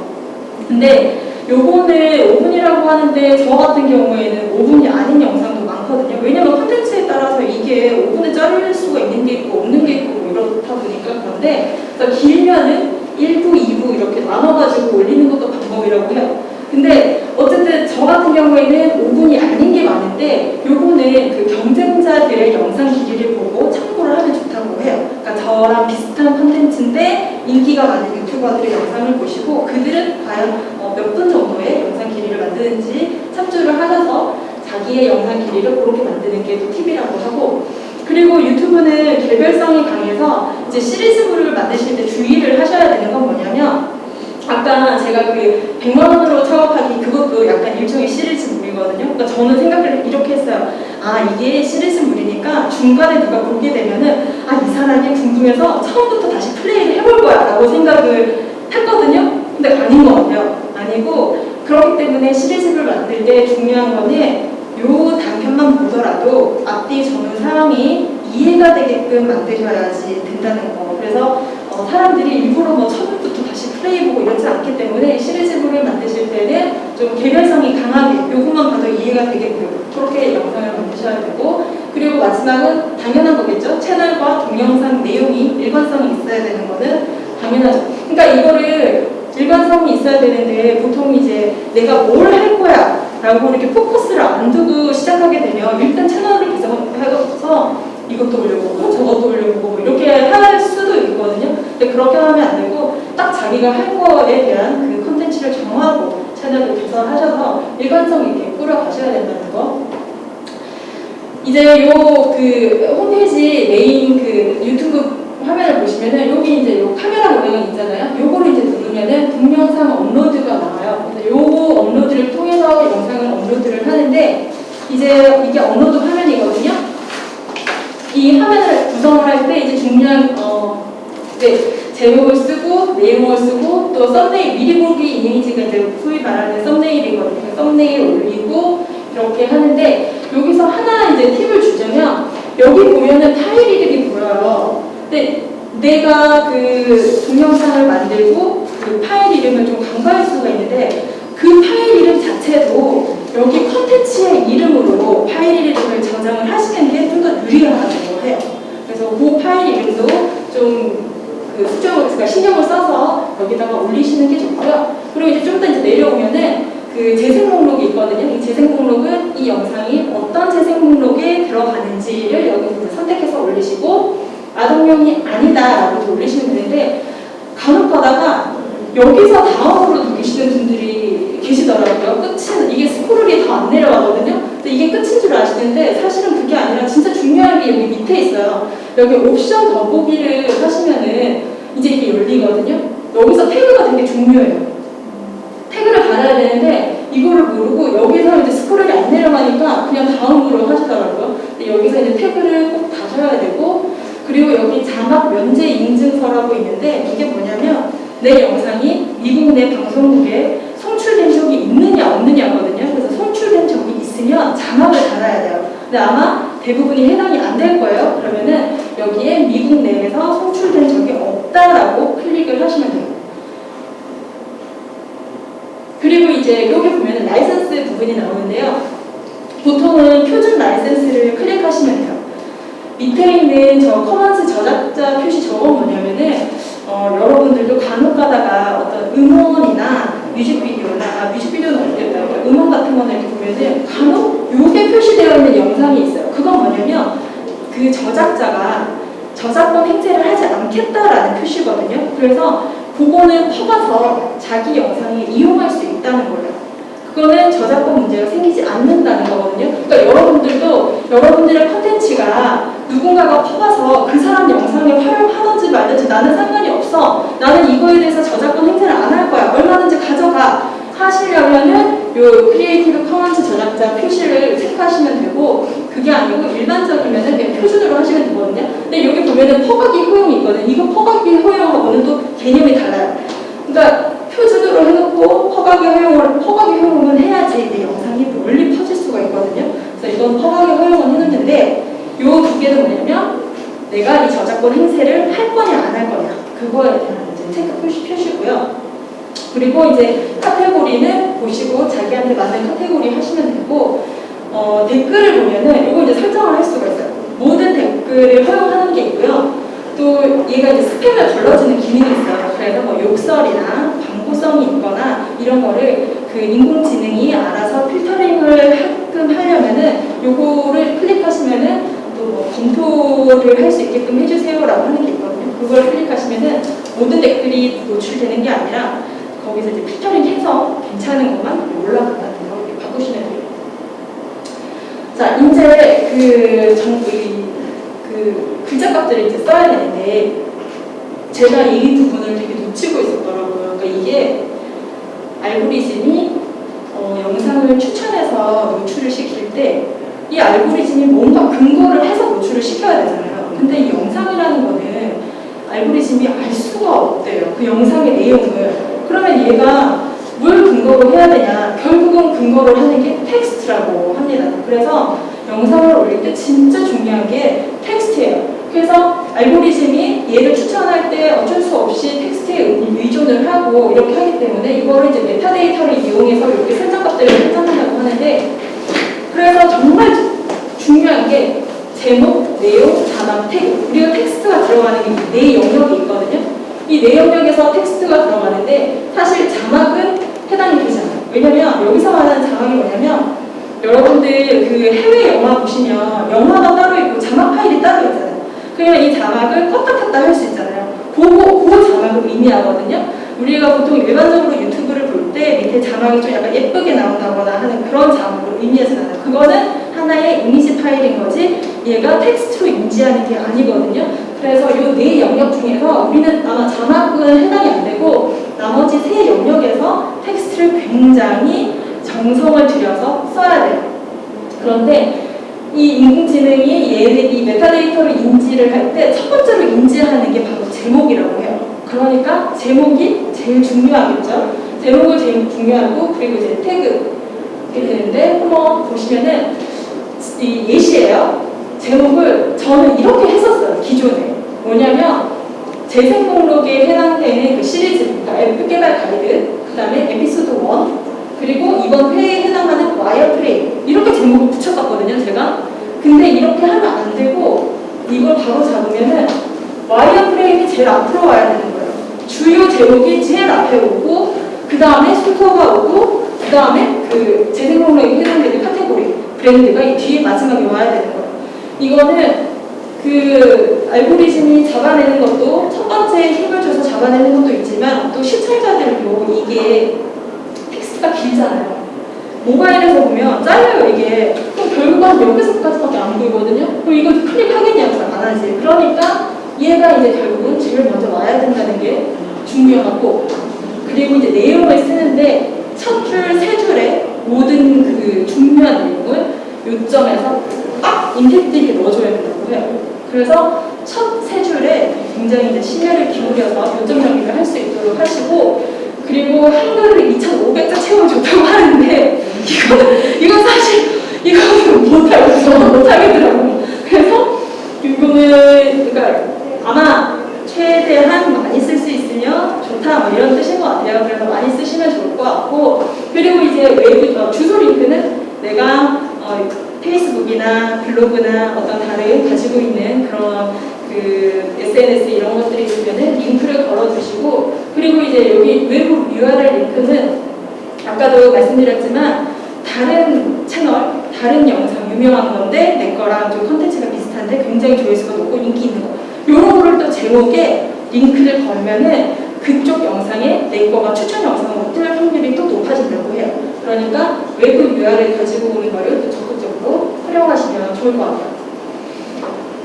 근데 요거는 5분이라고 하는데 저 같은 경우에는 5분이 아닌 영상도 많거든요. 왜냐면 콘텐츠에 따라서 이게 5분에 자를 수가 있는 게 있고 없는 게 있고 뭐 이렇다 보니까 그런데 그래서 길면은 1부, 2부 이렇게 나눠가지고 올리는 것도 방법이라고 해요. 근데 어쨌든 저 같은 경우에는 5분이 아닌 게 많은데 요거는 그 경쟁자들의 영상 길이를 보고 참고를 하면 좋다고 해요. 그러니까 저랑 비슷한 콘텐츠인데 인기가 많은 유튜버들의 영상을 보시고 그들은 과연 어, 몇분 정도의 영상 길이를 만드는지 참조를 하셔서 자기의 영상 길이를 그렇게 만드는 게 또 팁이라고 하고 그리고 유튜브는 개별성이 강해서 이제 시리즈물을 만드실 때 주의를 하셔야 되는 건 뭐냐면 아까 제가 그 100만 원으로 창업하기 그것도 약간 일종의 시리즈물이거든요. 그러니까 저는 생각을 이렇게 했어요. 아 이게 시리즈물이니까 중간에 누가 보게 되면은 아 이 사람이 궁금해서 처음부터 다시 플레이를 해볼 거야 라고 생각을 했거든요. 근데 아닌 것 같아요. 아니고 그렇기 때문에 시리즈를 만들 때 중요한 거는 요 단편만 보더라도 앞뒤 전후 상황이 이해가 되게끔 만드셔야지 된다는 거. 그래서 어, 어, 사람들이 일부러 뭐 처음부터 다시 플레이 보고 이러지 않기 때문에 시리즈물을 만드실 때는 좀 개별성이 강하게 요것만 봐도 이해가 되게끔 그렇게 영상을 만드셔야 되고 그리고 마지막은 당연한 거겠죠? 채널과 동영상 내용이 일관성이 있어야 되는 거는 당연하죠. 그러니까 이거를 일관성이 있어야 되는데 보통 이제 내가 뭘 할 거야 라고 이렇게 포커스를 안 두고 시작하게 되면 일단 채널을 구성해서 이것도 올려보고 저것도 올려보고 뭐 이렇게 할 수도 있거든요. 근데 그렇게 하면 안 되고 딱 자기가 할 거에 대한 그 컨텐츠를 정하고 채널을 개설하셔서 일관성 있게 꾸려가셔야 된다는 거. 이제 요 그 홈페이지 메인 그 유튜브 화면을 보시면은 여기 이제 요 카메라 모양이 있잖아요. 요거를 이제 누르면은 동영상 업로드가 나와요. 요거 업로드를 통해서 영상을 업로드를 하는데 이제 이게 업로드 화면이거든요. 이 화면을 구성을 할 때 이제 중요한 어 네, 제목을 쓰고 내용을 쓰고 또 썸네일 미리 보기 이미지가 이제 소위 말하는 썸네일이거든요. 썸네일 올리고 이렇게 하는데 여기서 하나 이제 팁을 주자면 여기 보면은 파일 이름이 보여요. 근데 내가 그 동영상을 만들고 그 파일 이름을 좀 간과할 수가 있는데 그 파일 이름 자체도 여기 컨텐츠의 이름으로 파일 이름을 저장을 하시는 게 좀 더 유리하다고 해요. 그래서 그 파일 이름도 좀 그 수정을 그러니까 신경을 써서 여기다가 올리시는 게 좋고요. 그리고 이제 좀 더 이제 내려오면은 그 재생 목록이 있거든요. 이 재생 목록은 이 영상이 어떤 재생 목록에 들어가는지를 여기 이제 선택해서 올리시고 아동용이 아니다라고 올리시면 되는데 간혹 가다가 여기서 다음으로 누르시는 분들이 계시더라고요. 끝은 이게 스크롤이 더안 내려가거든요. 근데 이게 끝인 줄 아시는데 사실은 그게 아니라 진짜 중요한 게 여기 밑에 있어요. 여기 옵션 더보기를 하시면은 이제 이게 열리거든요. 여기서 태그가 되게 중요해요. 태그를 달아야 되는데 이거를 모르고 여기서 이제 스크롤이 안 내려가니까 그냥 다음으로 하시더라고요. 근데 여기서 이제 태그를 꼭 다셔야 되고 그리고 여기 자막 면제 인증서라고 있는데 이게 뭐냐면 내 영상이 미국 내 방송국에 송출된 적이 있느냐 없느냐거든요. 그래서 송출된 적이 있으면 자막을 달아야 돼요. 근데 아마 대부분이 해당이 안 될 거예요. 그러면은 여기에 미국 내에서 송출된 적이 없다라고 클릭을 하시면 돼요. 그리고 이제 여기 보면은 라이선스 부분이 나오는데요. 보통은 표준 라이선스를 클릭하시면 돼요. 밑에 있는 저 Commons 저작자 표시 저건 뭐냐면은 어, 여러분들도 간혹 가다가 어떤 음원이나 뮤직비디오나 아, 뮤직비디오는 어렵겠다. 음원 같은 이렇게 보면은 간혹 요게 표시되어 있는 영상이 있어요. 그건 뭐냐면 그 저작자가 저작권 행세를 하지 않겠다라는 표시거든요. 그래서 그거는 퍼가서 자기 영상에 이용할 수 있다는 거예요. 그거는 저작권 문제가 생기지 않는다는 거거든요. 그러니까 여러분들도 여러분들의 컨텐츠가 누군가가 퍼가서 그 사람 영상에 활용하든지 말든지 나는 상관이 없어. 나는 이거에 대해서 저작권 행세를 안 할 거야. 얼마든지 가져가. 하시려면은 요 Creative Commons 저작자 표시를 체크하시면 되고 그게 아니고 일반적이면은 그냥 표준으로 하시면 되거든요. 근데 여기 보면은 퍼가기 허용이 있거든요. 이거 퍼가기 허용하고는 또 개념이 달라요. 그러니까 표준으로 해놓고 허가기 허용을 허가기 허용은 해야지 내 영상이 멀리 퍼질 수가 있거든요. 그래서 이건 허가기 허용은 해놓는데 요두 개는 뭐냐면 내가 이 저작권 행세를 할 거냐 안 할 거냐 그거에 대한 이제 체크 표시 표시고요. 그리고 이제 카테고리는 보시고 자기한테 맞는 카테고리 하시면 되고 어, 댓글을 보면은 이거 이제 설정을 할 수가 있어요. 모든 댓글을 허용하는 게 있고요. 또 얘가 이제 스팸을 걸러주는 기능이 있어요. 그래서 뭐 욕설이나 광고성이 있거나 이런 거를 그 인공지능이 알아서 필터링을 하끔 하려면은 요거를 클릭하시면은 또 뭐 검토를 할 수 있게끔 해주세요라고 하는 게 있거든요. 그걸 클릭하시면은 모든 댓글이 노출되는 게 아니라 거기서 이제 필터링 해서 괜찮은 것만 올라간다는 거 바꾸시면 돼요. 자, 이제 그 정부 그 글자값들을 이제 써야 되는데 제가 이 부분을 되게 놓치고 있었더라고요. 그러니까 이게 알고리즘이 어, 영상을 추천해서 노출을 시킬 때 이 알고리즘이 뭔가 근거를 해서 노출을 시켜야 되잖아요. 근데 이 영상이라는 거는 알고리즘이 알 수가 없대요. 그 영상의 내용을. 그러면 얘가 뭘 근거로 해야 되냐? 결국은 근거를 하는 게 텍스트라고 합니다. 그래서 영상을 올릴 때 진짜 중요한 게 알고리즘이 얘를 추천할 때 어쩔 수 없이 텍스트에 의존을 하고 이렇게 하기 때문에 이거를 이제 메타데이터를 이용해서 이렇게 설정값들을 설정한다고 하는데 그래서 정말 중요한 게 제목, 내용, 자막, 태그 우리가 텍스트가 들어가는 게 네 영역이 있거든요. 이 네 영역에서 텍스트가 들어가는데 사실 자막은 해당이 되잖아요. 왜냐면 여기서 말하는 자막이 뭐냐면 여러분들 그 해외 영화 보시면 영화가 따로 있고 자막 파일이 따로 있잖아요. 그러면 이 자막을 껐다 켰다 할 수 있잖아요. 그거, 그 자막을 의미하거든요. 우리가 보통 일반적으로 유튜브를 볼 때 밑에 자막이 좀 약간 예쁘게 나온다거나 하는 그런 자막을 의미하지 않아요. 그거는 하나의 이미지 파일인 거지 얘가 텍스트로 인지하는 게 아니거든요. 그래서 이 네 영역 중에서 우리는 아마 자막은 해당이 안 되고 나머지 세 영역에서 텍스트를 굉장히 정성을 들여서 써야 돼요. 그런데 이 인공지능이 얘네 이 메타데이터를 인지를 할 때 첫 번째로 인지하는 게 바로 제목이라고 해요. 그러니까 제목이 제일 중요하겠죠. 제목을 제일 중요하고 그리고 이제 태그 이렇게 되는데 한번 보시면은 이 예시예요. 제목을 저는 이렇게 했었어요. 기존에 뭐냐면 재생 목록에 해당되는 그 시리즈, 그러니까 앱 개발 가이드, 그 다음에 에피소드 1, 그리고 이번 회에 해당하는 wire frame 이렇게 제목을 붙였었거든요 제가. 근데 이렇게 하면 안 되고 이걸 바로 잡으면은 wire frame이 제일 앞으로 와야 되는 거예요. 주요 제목이 제일 앞에 오고 그 다음에 순서가 오고 그 다음에 그 재생 목록에 해당되는 카테고리 브랜드가 이 뒤에 마지막에 와야 되는 거예요. 이거는 그 알고리즘이 잡아내는 것도 첫 번째 힘을 줘서 잡아내는 것도 있지만 또 시청자들도 이게 텍스트가 길잖아요. 모바일에서 보면 잘려요 이게. 그럼 결국 한 여기서까지밖에 안 보이거든요. 그럼 이거 클릭하겠냐고 잘 안 하지. 그러니까 얘가 이제 결국은 제일 먼저 와야 된다는 게 중요하고 그리고 이제 내용을 쓰는데 첫 줄, 세 줄에 모든 그 중요한 내용을 요점에서 딱 임팩트 있게 넣어줘야 된다고 해요. 그래서 첫 세 줄에 굉장히 이제 심혈을 기울여서 요점 정리를 할 수 있도록 하시고 그리고 한글을 2,500자 채우면 좋다고 하는데 이거 이거 사실 이거는 저는 못하겠더라고요. 그래서 이거는 그러니까 아마 최대한 많이 쓸 수 있으면 좋다 뭐 이런 뜻인 것 같아요. 그래서 많이 쓰시면 좋을 것 같고 그리고 이제 외부 어, 주소 링크는 내가 어, 페이스북이나 블로그나 어떤 다른 가지고 있는 그런 그 SNS 이런 것들이 있으면은 링크를 걸어주시고 그리고 이제 여기 외부 URL 링크는 아까도 말씀드렸지만 다른 채널, 다른 영상 유명한 건데 내 거랑 좀 컨텐츠가 비슷한데 굉장히 조회수가 높고 인기 있는 거 이런 거를 또 제목에 링크를 걸면은 그쪽 영상에 내 거가 추천 영상으로 뜰 확률이 또 높아진다고 해요. 그러니까 외부 URL 가지고 오는 거를 또 적극적으로 활용하시면 좋을 것 같아요.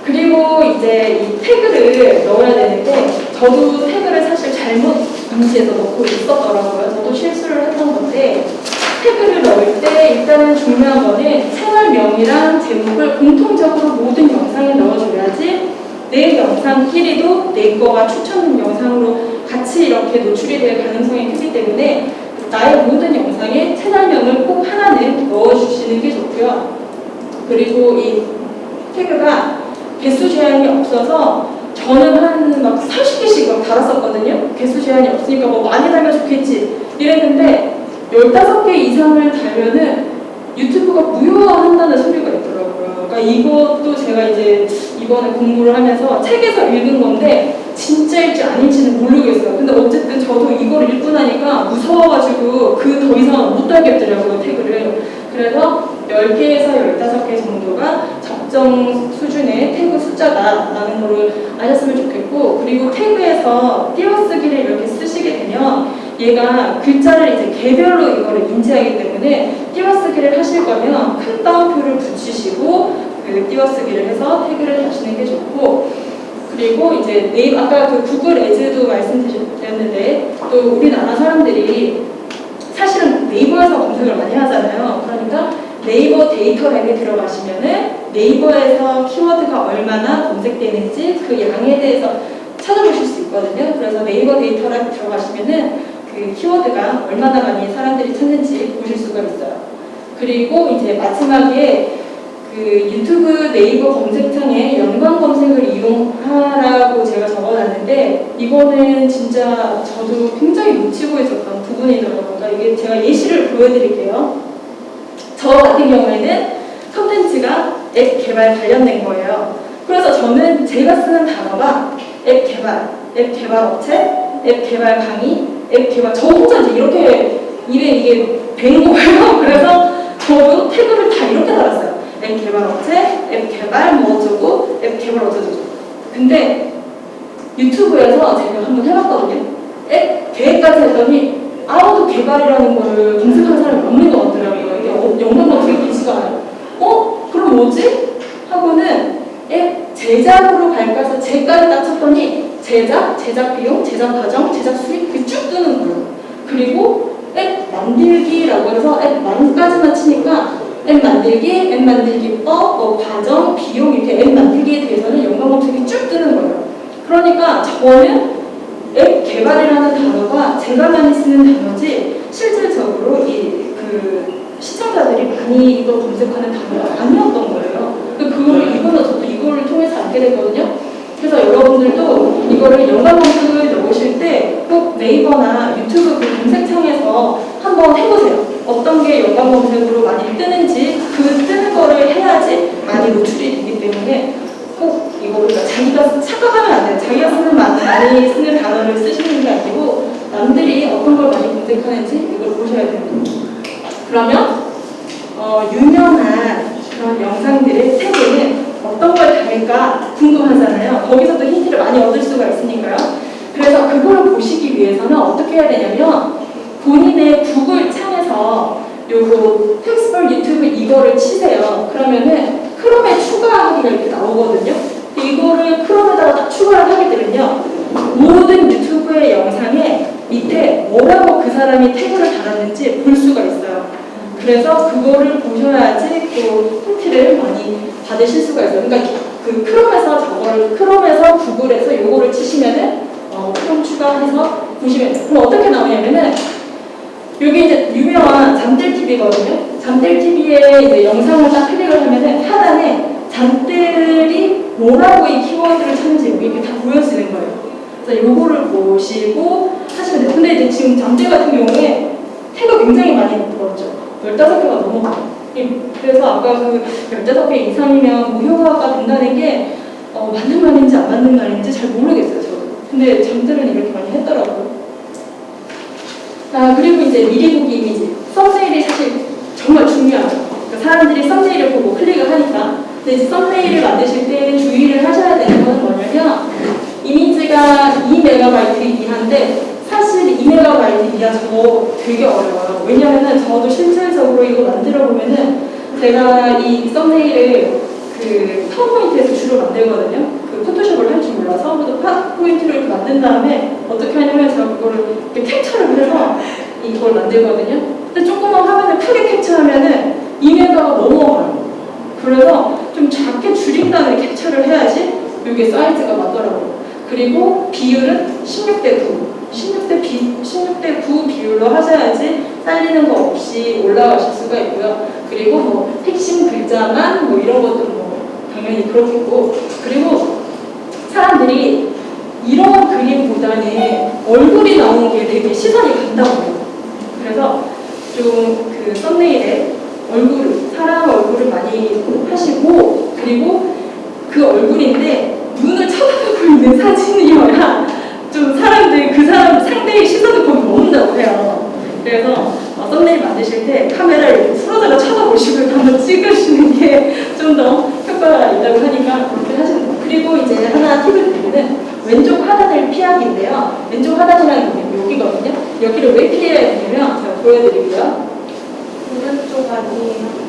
그리고 이제 이 태그를 넣어야 되는데 저도 태그를 사실 잘못 인지해서 넣고 있었더라고요. 저도 실수를 했던 건데 태그를 넣을 때 일단은 중요한 거는 채널명이랑 제목을 공통적으로 모든 영상에 넣어줘야지 내 영상끼리도 내 거가 추천 영상으로 같이 이렇게 노출이 될 가능성이 크기 때문에 나의 모든 영상에 채널명을 꼭 하나는 넣어주시는 게 좋고요. 그리고 이 태그가 개수 제한이 없어서 저는 한 막 30개씩 막 달았었거든요. 개수 제한이 없으니까 뭐 많이 달면 좋겠지 이랬는데 15개 이상을 달면은 유튜브가 무효화한다는 소리가 있더라고요. 그러니까 이것도 제가 이제 이번에 공부를 하면서 책에서 읽은 건데 진짜일지 아닐지는 모르겠어요. 근데 어쨌든 저도 이걸 읽고 나니까 무서워가지고 그 더 이상 못 달겠더라고요, 태그를. 그래서 10개에서 15개 정도가 적정 수준의 태그 숫자다라는 거를 아셨으면 좋겠고 그리고 태그에서 띄어쓰기를 이렇게 쓰시게 되면 얘가 글자를 이제 개별로 이거를 인지하기 때문에 띄어쓰기를 하실 거면 큰 따옴표를 붙이시고 그 띄어쓰기를 해서 태그를 하시는 게 좋고 그리고 이제 네이 아까 그 구글 Ads도 말씀드렸는데 또 우리나라 사람들이 사실은 네이버에서 검색을 많이 하잖아요. 그러니까 네이버 데이터랩에 들어가시면은 네이버에서 키워드가 얼마나 검색되는지 그 양에 대해서 찾아보실 수 있거든요. 그래서 네이버 데이터랩 들어가시면은 그 키워드가 얼마나 많이 사람들이 찾는지 보실 수가 있어요. 그리고 이제 마지막에 그 유튜브 네이버 검색창에 연관 검색을 이용 이용하라고 제가 적어놨는데 이거는 진짜 저도 굉장히 놓치고 있었던 부분이더라고요. 그러니까 이게 제가 예시를 보여드릴게요. 저 같은 경우에는 컨텐츠가 앱 개발 관련된 거예요. 그래서 저는 제가 쓰는 단어가 앱 개발, 앱 개발 업체, 앱 개발 강의, 앱 개발 저 혼자 이렇게 일에 이게 된 거예요. 그래서 저도 태그를 다 이렇게 달았어요. 앱 개발 업체, 앱 개발 뭐 어쩌고, 앱 개발 어쩌고. 근데 유튜브에서 제가 한번 해봤거든요. 앱 계획까지 했더니 아무도 개발이라는 거를 검색하는 사람이 없는 것 같더라고요. 이게 어, 영상만 되게 길지가 않아요. 어? 그럼 뭐지? 하고는 앱 제작으로 해서 제까지 딱 쳤더니 제작, 제작 비용, 제작 과정, 제작 수익 그게 쭉 뜨는 거예요. 그리고 앱 만들기라고 해서 앱 만까지만 치니까 앱 만들기, 앱 만들기법, 뭐 과정, 비용 이렇게 앱 만들기에 대해서는 연관 검색이 쭉 뜨는 거예요. 그러니까 저는 앱 개발이라는 단어가 제가 많이 쓰는 단어지 실질적으로 이 그 시청자들이 많이 이걸 검색하는 단어가 아니었던 거예요. 그 그거를 이거는 저도 이거를 통해서 알게 됐거든요. 그래서 여러분들도 이거를 연관 검색을 넣으실 때 꼭 네이버나 유튜브 그 검색창에서 한번 해보세요. 어떤 게 연관 검색으로 많이 뜨는지 그 뜨는 거를 해야지 많이 노출이 되기 때문에 꼭 이거를 그러니까 자기가 착각하면 안 돼요. 자기가 쓰는 마- 많이 쓰는 단어를 쓰시는 게 아니고 남들이 어떤 걸 많이 검색하는지 이걸 보셔야 됩니다. 그러면 어, 유명한 그런 영상들의 태그는 어떤 걸 달까 궁금하잖아요. 거기서도 힌트를 많이 얻을 수가 있으니까요. 그래서 그걸 보시기 위해서는 어떻게 해야 되냐면 본인의 구글 창에서 요거 텍스벌 유튜브 이거를 치세요. 그러면은 크롬에 추가하기가 이렇게 나오거든요. 이거를 크롬에다가 딱 추가를 하게 되면요. 모든 유튜브의 영상에 밑에 뭐라고 그 사람이 태그를 달았는지 볼 수가 있어요. 그래서 그거를 보셔야지 또 힌트를 많이 받으실 수가 있어요. 그러니까 그 크롬에서 저거를 크롬에서 구글에서 요거를 치시면은 어, 크롬 추가해서 보시면. 그럼 어떻게 나오냐면은 여기 이제 유명한 잠들 TV거든요. 잠들 TV에 이제 영상을 딱 클릭을 하면은 하단에 잠들이 뭐라고 이 키워드를 찾는지 이렇게 다 보여지는 거예요. 그래서 요거를 보시고 하시면 돼요. 근데 이제 지금 잠들 같은 경우에 태가 굉장히 많이 들었죠. 15개가 넘어가요. 예, 그래서 아까 그 15개 이상이면 무효화가 된다는 게 어, 맞는 말인지 안 맞는 말인지 잘 모르겠어요, 저도. 근데 잠들은 이렇게 많이 했더라고요. 아, 그리고 이제 미리 보기 이미지. 썸네일이 사실 정말 중요하죠. 그러니까 사람들이 썸네일을 보고 클릭을 하니까. 근데 이제 썸네일을 만드실 때 주의를 하셔야 되는 건 뭐냐면 이미지가 2MB 이하인데 사실 2MB 이하 저거 되게 어려워요. 왜냐면은 저도 실질적으로 이거 만들어 보면은 제가 이 썸네일을 그 파워포인트에서 주로 만들거든요. 그 포토샵을 할 줄 몰라서 파워포인트를 이렇게 만든 다음에 어떻게 하냐면 제가 그거를 이렇게 캡처를 해서 이걸 만들거든요. 근데 조그만 화면을 크게 캡처하면은 2메가가 넘어가요. 그래서 좀 작게 줄인다는 캡처를 해야지 이게 사이즈가 맞더라고요. 그리고 비율은 16대 9. 16대, 비, 16대 9 비율로 하셔야지 잘리는 거 없이 올라가실 수가 있고요. 그리고 뭐 핵심 글자만 뭐 이런 것도 뭐 당연히 그렇겠고 그리고 사람들이 이런 그림보다는 얼굴이 나오는 게 되게 시선이 간다고 해요. 그래서 좀 그 썸네일에 얼굴, 사람 얼굴을 많이 하시고 그리고 그 얼굴인데 눈을 쳐다보고 있는 사진이어야 좀 사람들 그 사람 상대의 시선을 거기 머문다고 해요. 그래서 어, 썸네일 만드실 때 카메라를 풀어다가 쳐다보시고 한번 찍으시는 게 좀 더 효과가 있다고 하니까 그렇게 하시는 거예요. 그리고 이제 하나 팁을 드리면 왼쪽 하단을 피하기인데요. 왼쪽 하단이라는 게 여기거든요. 여기를 왜 피해야 되냐면 제가 보여드리고요. 오른쪽 아니에요.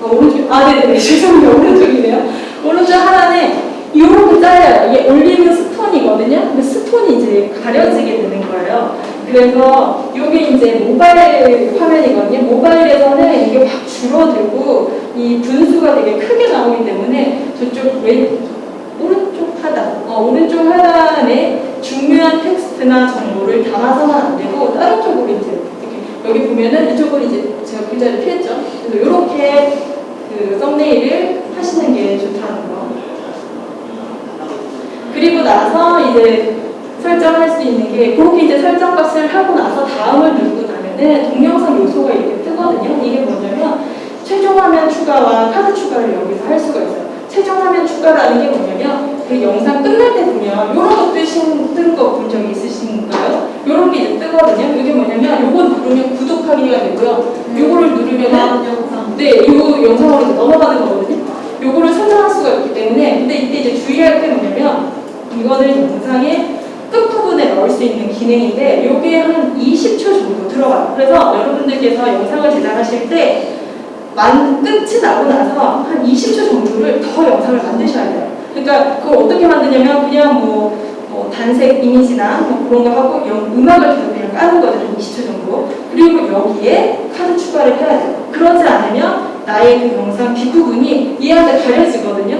아, 오른쪽, 아, 네네, 죄송해요. 오른쪽이네요. 오른쪽 하단에 이렇게 잘려요. 이게 올리브 스톤이거든요. 근데 스톤이 이제 가려지게 되는 거예요. 그래서 이게 이제 모바일 화면이거든요. 모바일에서는 이게 확 줄어들고 이 분수가 되게 크게 나오기 때문에 저쪽 왼, 오른쪽 하단, 어, 오른쪽 하단에 중요한 텍스트나 정보를 담아서는 안 되고 다른 쪽으로 이제 이렇게 여기 보면은 이쪽은 이제 제가 글자를 피했죠. 그래서 이렇게 그 썸네일을 하시는 게 좋다는 거. 이제 설정할 수 있는 게 그렇게 이제 설정 값을 하고 나서 다음을 누르고 나면은 동영상 요소가 이렇게 뜨거든요. 이게 뭐냐면 최종 화면 추가와 카드 추가를 여기서 할 수가 있어요. 최종 화면 추가라는 게 뭐냐면 그 영상 끝날 때 보면 이런 거 뜨신 뜬거 본 적이 있으신가요? 이런 게 이제 뜨거든요. 이게 뭐냐면 요거 누르면 구독하기가 되고요. 다음 영상. 네, 이 영상으로 이제 넘어가는 거거든요. 요거를 설정할 수가 있기 때문에 근데 이때 이제 주의할 게 뭐냐면 이거는 영상의 끝부분에 넣을 수 있는 기능인데 요게 한 20초 정도 들어가요. 그래서 여러분들께서 영상을 제작하실 때 만, 끝이 나고 나서 한 20초 정도를 더 영상을 만드셔야 돼요. 그러니까 그걸 어떻게 만드냐면 그냥 뭐, 뭐 단색 이미지나 뭐 그런 거 하고 영- 음악을 계속 그냥 까는 거죠. 한 20초 정도. 그리고 여기에 카드 추가를 해야 돼요. 그러지 않으면 나의 그 영상 뒷부분이 얘한테 가려지거든요.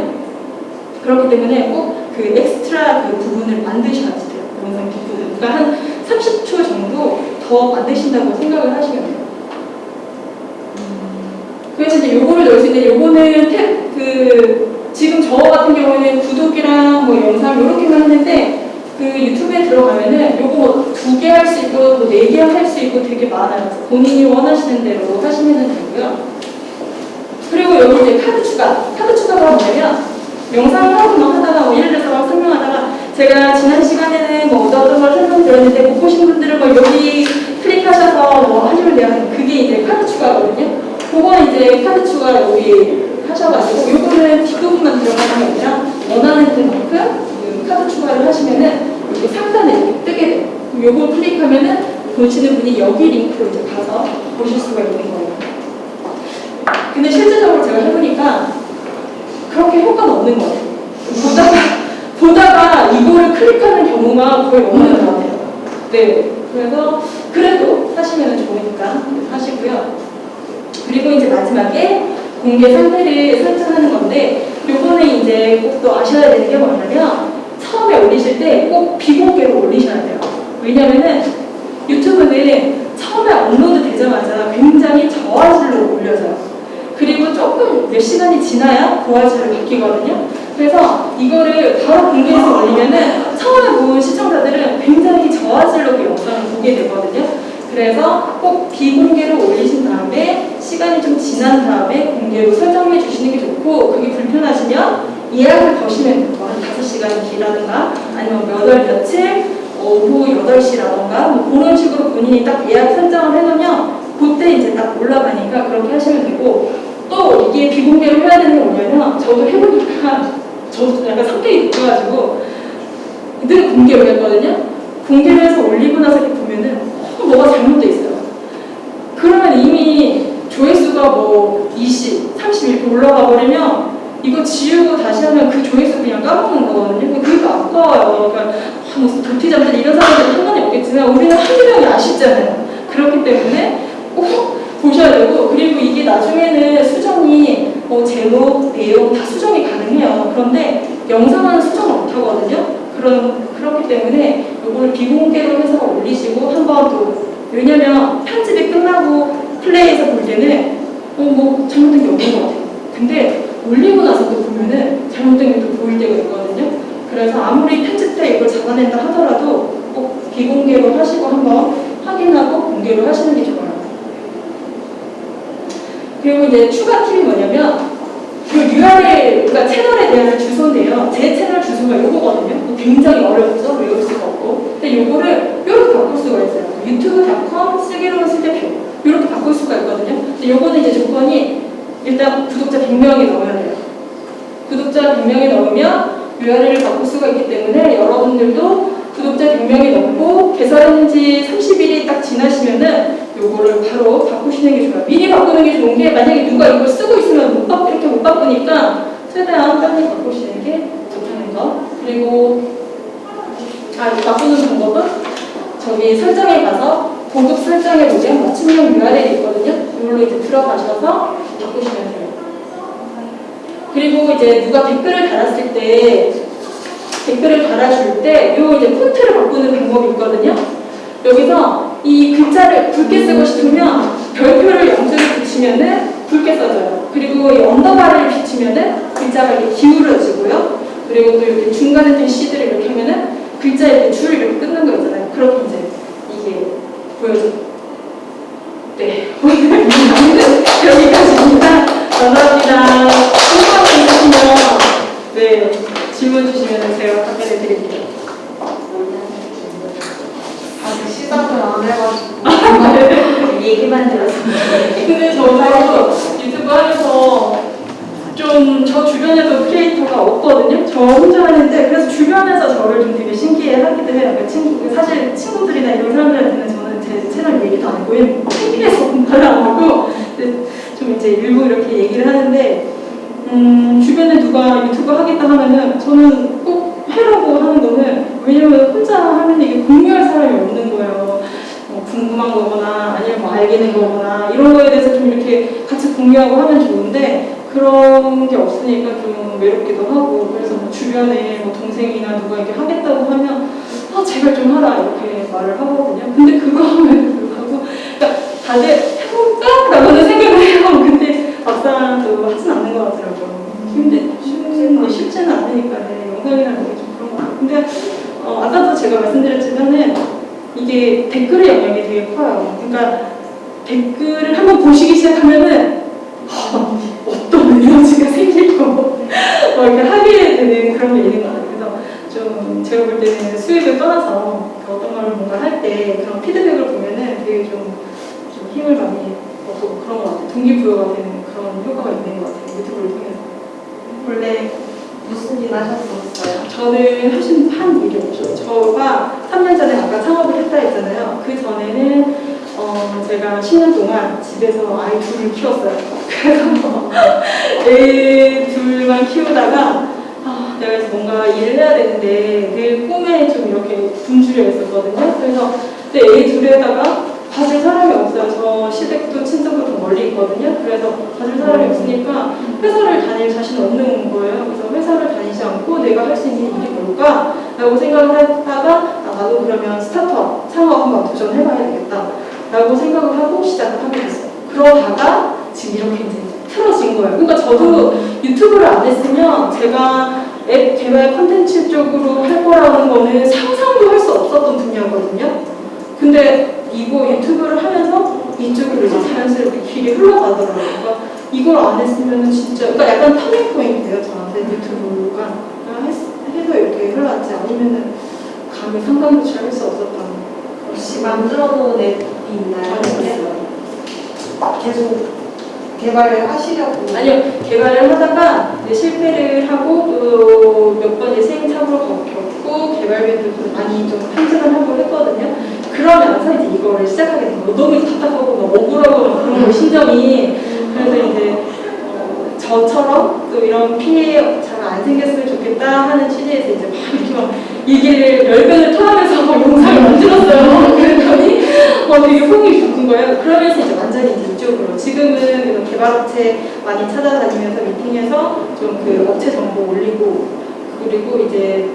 그렇기 때문에 꼭 그 엑스트라 그 부분을 만드셔야 돼요. 영상 뒷부분. 그러니까 한 30초 정도 더 만드신다고 생각을 하시면 돼요. 그래서 이제 요거를 넣을 수 있는데 요거는 탭, 그 지금 저 같은 경우에는 구독이랑 뭐 영상 요렇게만 했는데 그 유튜브에 들어가면은 요거 두 개 할 수 있고 뭐 네 개 할 수 있고 되게 많아요. 본인이 원하시는 대로 하시면 되고요. 그리고 여기 이제 카드 추가. 카드 추가가 뭐냐면 영상을 하고 막 하다가 뭐 예를 들어서 막 설명하다가 제가 지난 시간에는 뭐 어떤 걸 설명드렸는데 못 보신 분들은 뭐 여기 클릭하셔서 뭐 하시면 돼요. 그게 이제 카드 추가거든요. 그건 이제 카드 추가 여기 하셔가지고 요거는 뒷부분만 들어가는 게 아니라 원하는 그만큼 그 카드 추가를 하시면은 여기 상단에 이렇게 뜨게 돼요. 요거 클릭하면은 보시는 분이 여기 링크로 이제 가서 보실 수가 있는 거예요. 근데 실제적으로 제가 해보니까 그렇게 효과는 없는 것 같아요. 보다가, 보다가 이거를 클릭하는 경우가 거의 없는 것 같아요. 네. 그래서 그래도 하시면 좋으니까 하시고요. 그리고 이제 마지막에 공개 상태를 설정하는 건데 요거는 이제 꼭 또 아셔야 되는 게 뭐냐면 처음에 올리실 때 꼭 비공개로 올리셔야 돼요. 왜냐면은 유튜브는 처음에 업로드 되자마자 굉장히 저화질로 올려져요. 그리고 조금 몇 시간이 지나야 고화질로 바뀌거든요. 그래서 이거를 바로 공개해서 올리면은 처음에 본 시청자들은 굉장히 저화질로 그 영상을 보게 되거든요. 그래서 꼭 비공개로 올리신 다음에 시간이 좀 지난 다음에 공개로 설정해 주시는 게 좋고 그게 불편하시면 예약을 거시면 돼요. 한 5시간 뒤라든가 아니면 몇 월 며칠 오후 8시라던가 뭐 그런 식으로 본인이 딱 예약 설정을 해놓으면 그때 이제 딱 올라가니까 그렇게 하시면 되고 또 이게 비공개로 해야 되는 게 뭐냐면 저도 해보니까 저도 약간 성격이 급해가지고 늘 공개로 했거든요. 공개를 해서 올리고 나서 이렇게 보면은 어, 뭐가 잘못돼 있어요. 그러면 이미 조회수가 뭐 20, 30 이렇게 올라가 버리면 이거 지우고 다시 하면 그 조회수 그냥 까먹는 거거든요. 그러니까 아까워요. 그러니까 아, 무슨 도티잠들 이런 사람들은 상관이 없겠지만 우리는 한두 명이 아쉽잖아요. 그렇기 때문에 꼭 보셔야 되고 그리고 이게 나중에는 수정이 뭐 제목, 내용 다 수정이 가능해요. 그런데 영상은 수정을 못 하거든요. 그런 그렇기 때문에 이거를 비공개로 해서 올리시고 한번 또 왜냐면 편집이 끝나고 플레이에서 볼 때는 어 뭐 잘못된 게 없는 것 같아요. 근데 올리고 나서 또 보면은 잘못된 게 또 보일 때가 있거든요. 그래서 아무리 편집 때 이걸 잡아낸다 하더라도 꼭 비공개로 하시고 한번 확인하고 공개로 하시는 게 좋아요. 그리고 이제 추가 팁이 뭐냐면 그 URL, 그러니까 채널에 대한 주소인데요. 제 채널 주소가 이거거든요. 굉장히 어렵죠? 외울 수가 없고. 근데 이거를 이렇게 바꿀 수가 있어요. 유튜브.com 쓰기로 쓸때 표. 이렇게 바꿀 수가 있거든요. 근데 이거는 이제 조건이 일단 구독자 100명이 넘어야 돼요. 구독자 100명이 넘으면 URL을 바꿀 수가 있기 때문에 여러분들도 구독자 100명이 넘고 개설한 지 30일이 딱 지나시면은 요거를 바로 바꾸시는 게 좋아요. 미리 바꾸는 게 좋은 게 만약에 누가 이걸 쓰고 있으면 못 바꾸, 이렇게 못 바꾸니까 최대한 빨리 바꾸시는 게 좋다는 거. 그리고 아, 이 바꾸는 방법은 저기 설정에 가서 고급 설정에 보면 맞춤형 URL이 있거든요. 이걸로 이제 들어가셔서 바꾸시면 돼요. 그리고 이제 누가 댓글을 달았을 때 댓글을 달아줄 때 요 이제 폰트를 바꾸는 방법이 있거든요. 여기서 이 글자를 굵게 쓰고 싶으면 별표를 영수를 붙이면은 굵게 써져요. 그리고 이 underbar를 붙이면은 글자가 이렇게 기울어지고요. 그리고 또 이렇게 중간에 된 C들을 이렇게 하면은 글자 이렇게 줄 이렇게 끊는 거 있잖아요. 그렇게 이제 이게 보여줘. 네. 여기까지입니다. 감사합니다. 궁금한 거 있으시면 네 질문 주시면 드릴게요. 시작을 안 해가지고 얘기만 들었습니다. 근데 저도 유튜브 하면서 좀 저 주변에도 크리에이터가 없거든요. 저 혼자 하는데 그래서 주변에서 저를 좀 되게 신기해 하기도 해요. 그러니까 친구, 사실 친구들이나 이런 사람들한테는 저는 제 채널 얘기도 안 하고 창피해서 말을 안 하고 좀 이제 일부 이렇게 얘기를 하는데 음, 주변에 누가 유튜브 하겠다 하면은 저는 꼭 해라고 하는 거는 왜냐면 혼자 하면 이게 공유할 사람이 없는 거예요. 뭐 궁금한 거거나 아니면 뭐 알게 된 거거나 이런 거에 대해서 좀 이렇게 같이 공유하고 하면 좋은데 그런 게 없으니까 좀 외롭기도 하고 그래서 뭐 주변에 뭐 동생이나 누가 이렇게 하겠다고 하면 아 제발 좀 하라 이렇게 말을 하거든요. 근데 그거 하면 불구하고 그러니까 다들 해볼까? 라고는 생각을 해요. 근데 막상 또 하진 않는 것 같더라고요. 힘들, 쉽지는, 않으니까 네, 영상이라는 게 좀. 근데 어, 아까도 제가 말씀드렸지만은 이게 댓글의 영향이 되게 커요. 그러니까 댓글을 한번 보시기 시작하면은 어, 어떤 에너지가 생기고 뭐 이렇게 하게 되는 그런 게 있는 것 같아요. 그래서 좀 제가 볼 때는 수익을 떠나서 그 어떤 걸 뭔가 할 때 그런 피드백을 보면은 되게 좀, 좀 힘을 많이 얻고 그런 것 같아요. 동기부여가 되는 그런 효과가 있는 것 같아요. 유튜브를 통해서. 원래 무슨 일 하셨었어요? 저는 하신 한 일이 없죠. 저가 3년 전에 아까 창업을 했다 했잖아요. 그 전에는 어, 제가 10년 동안 집에서 아이 둘을 키웠어요. 그래서 애 둘만 키우다가 아, 내가 그래서 뭔가 일을 해야 되는데 늘 꿈에 좀 이렇게 굶주려 있었거든요. 그래서 애 둘에다가 봐줄 사람이 없어요. 저 시댁도 친척도 좀 멀리 있거든요. 그래서 봐줄 사람이 없으니까 회사를 다닐 자신 없는 거예요. 그래서 회사를 다니지 않고 내가 할 수 있는 일이 뭘까? 라고 생각을 하다가 아, 나도 그러면 스타트업, 창업 한번 도전해봐야 되겠다. 라고 생각을 하고 시작을 하게 됐어요. 그러다가 지금 이렇게 이제 틀어진 거예요. 그러니까 저도 유튜브를 안 했으면 제가 앱 개발 콘텐츠 쪽으로 할 거라는 거는 상상도 할 수 없었던 분야거든요. 근데 이거 유튜브를 하면서 이쪽으로 이제 자연스럽게 길이 흘러가더라고요. 그러니까 이걸 안 했으면 진짜, 그러니까 약간 터닝 포인트예요, 저한테 유튜브가. 해서 이렇게 흘러갔지 않으면은 감히 상상조차 할수 없었던 혹시 만들어 놓은 앱이 있나요? 아니었어요. 계속 개발을 하시려고 아니요, 개발을 하다가 실패를 하고 또 몇 번 이제 시행착오를 겪고 개발비도 좀 많이 좀 편집을 하고 했거든요. 그러면서 이제 이거를 시작하게 된 거예요. 너무 답답하고 막 억울하고 막 그런 거 심정이. 그래서 이제 어, 저처럼 또 이런 피해 잘 안 생겼으면 좋겠다 하는 취지에서 이제 막 이렇게 막 얘기를 열변을 토하면서 막 영상을 만들었어요. 그랬더니 어, 되게 호응이 좋은 거예요. 그러면서 이제 완전히 이쪽으로 지금은 이런 개발업체 많이 찾아다니면서 미팅해서 좀 그 업체 정보 올리고 그리고 이제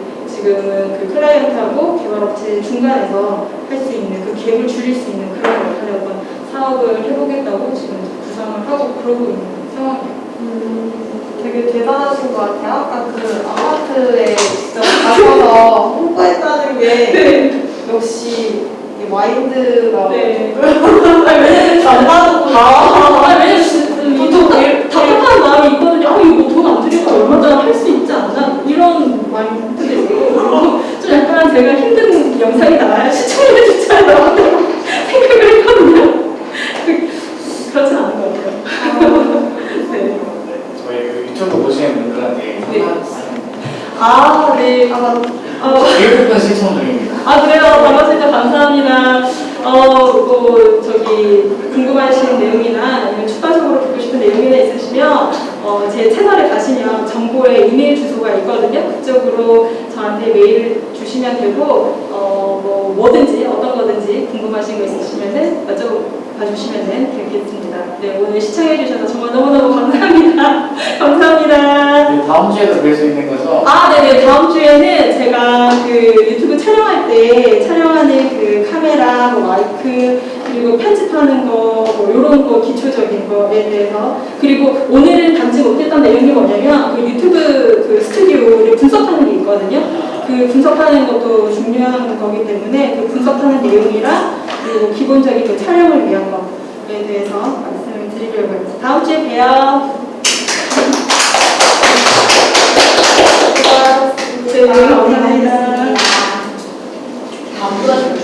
지금은 그 클라이언트하고 개발업체 중간에서 할 수 있는 그 갭을 줄일 수 있는 그런 역할의 어떤 사업을 해보겠다고 지금 구상을 하고 그러고 있는 상황이에요. 음, 되게 대단하신 것 같아요. 아까 그 아파트에 직접 가셔서 홍보했다는 게 역시 이 마인드가 네. 안. 아, 왜냐면 진짜 보통 답답한 마음이 있거든요. 아, 이거 돈 안 들이고 얼마나 할 수 있지 않나? 이런. 그리고 좀 약간 제가 힘든 영상이 나와야 시청률이 좋잖아요. 생각을 했거든요. 그- 그렇진 않은 것 같아요. 네. 저희 그 유튜브 보시는 분들한테 네. 아, 네. 아마 어, 교육권 신청 중입니다. 아 그래요 반갑습니다 감사합니다 어 뭐 저기 궁금하신 내용이나 아니면 추가적으로 듣고 싶은 내용이나 있으시면 어, 제 채널에 가시면 정보에 이메일 주소가 있거든요. 그쪽으로 저한테 메일 주시면 되고 어 뭐 뭐든지 어떤 거든지 궁금하신 거 있으시면은 여쭤 봐 주시면은 되겠습니다 네 오늘 시청해 주셔서 정말 너무너무 감사합니다 감사합니다 네, 다음 주에도 뵐 수 있는 거죠? 아, 네네. 다음 주에는 제가 그 유튜브 촬영할 때 촬영하는 그 카메라, 뭐 마이크, 그리고 편집하는 거, 뭐 이런 거 기초적인 거에 대해서 그리고 오늘은 담지 못했던 내용이 뭐냐면 그 유튜브 그 스튜디오를 분석하는 게 있거든요. 그 분석하는 것도 중요한 거기 때문에 그 분석하는 내용이랑 그리고 기본적인 그 촬영을 위한 것에 대해서 말씀을 드리려고 합니다. 다음 주에 봬요. 네, 감사합니다. 다음보다 좀 중요한 거.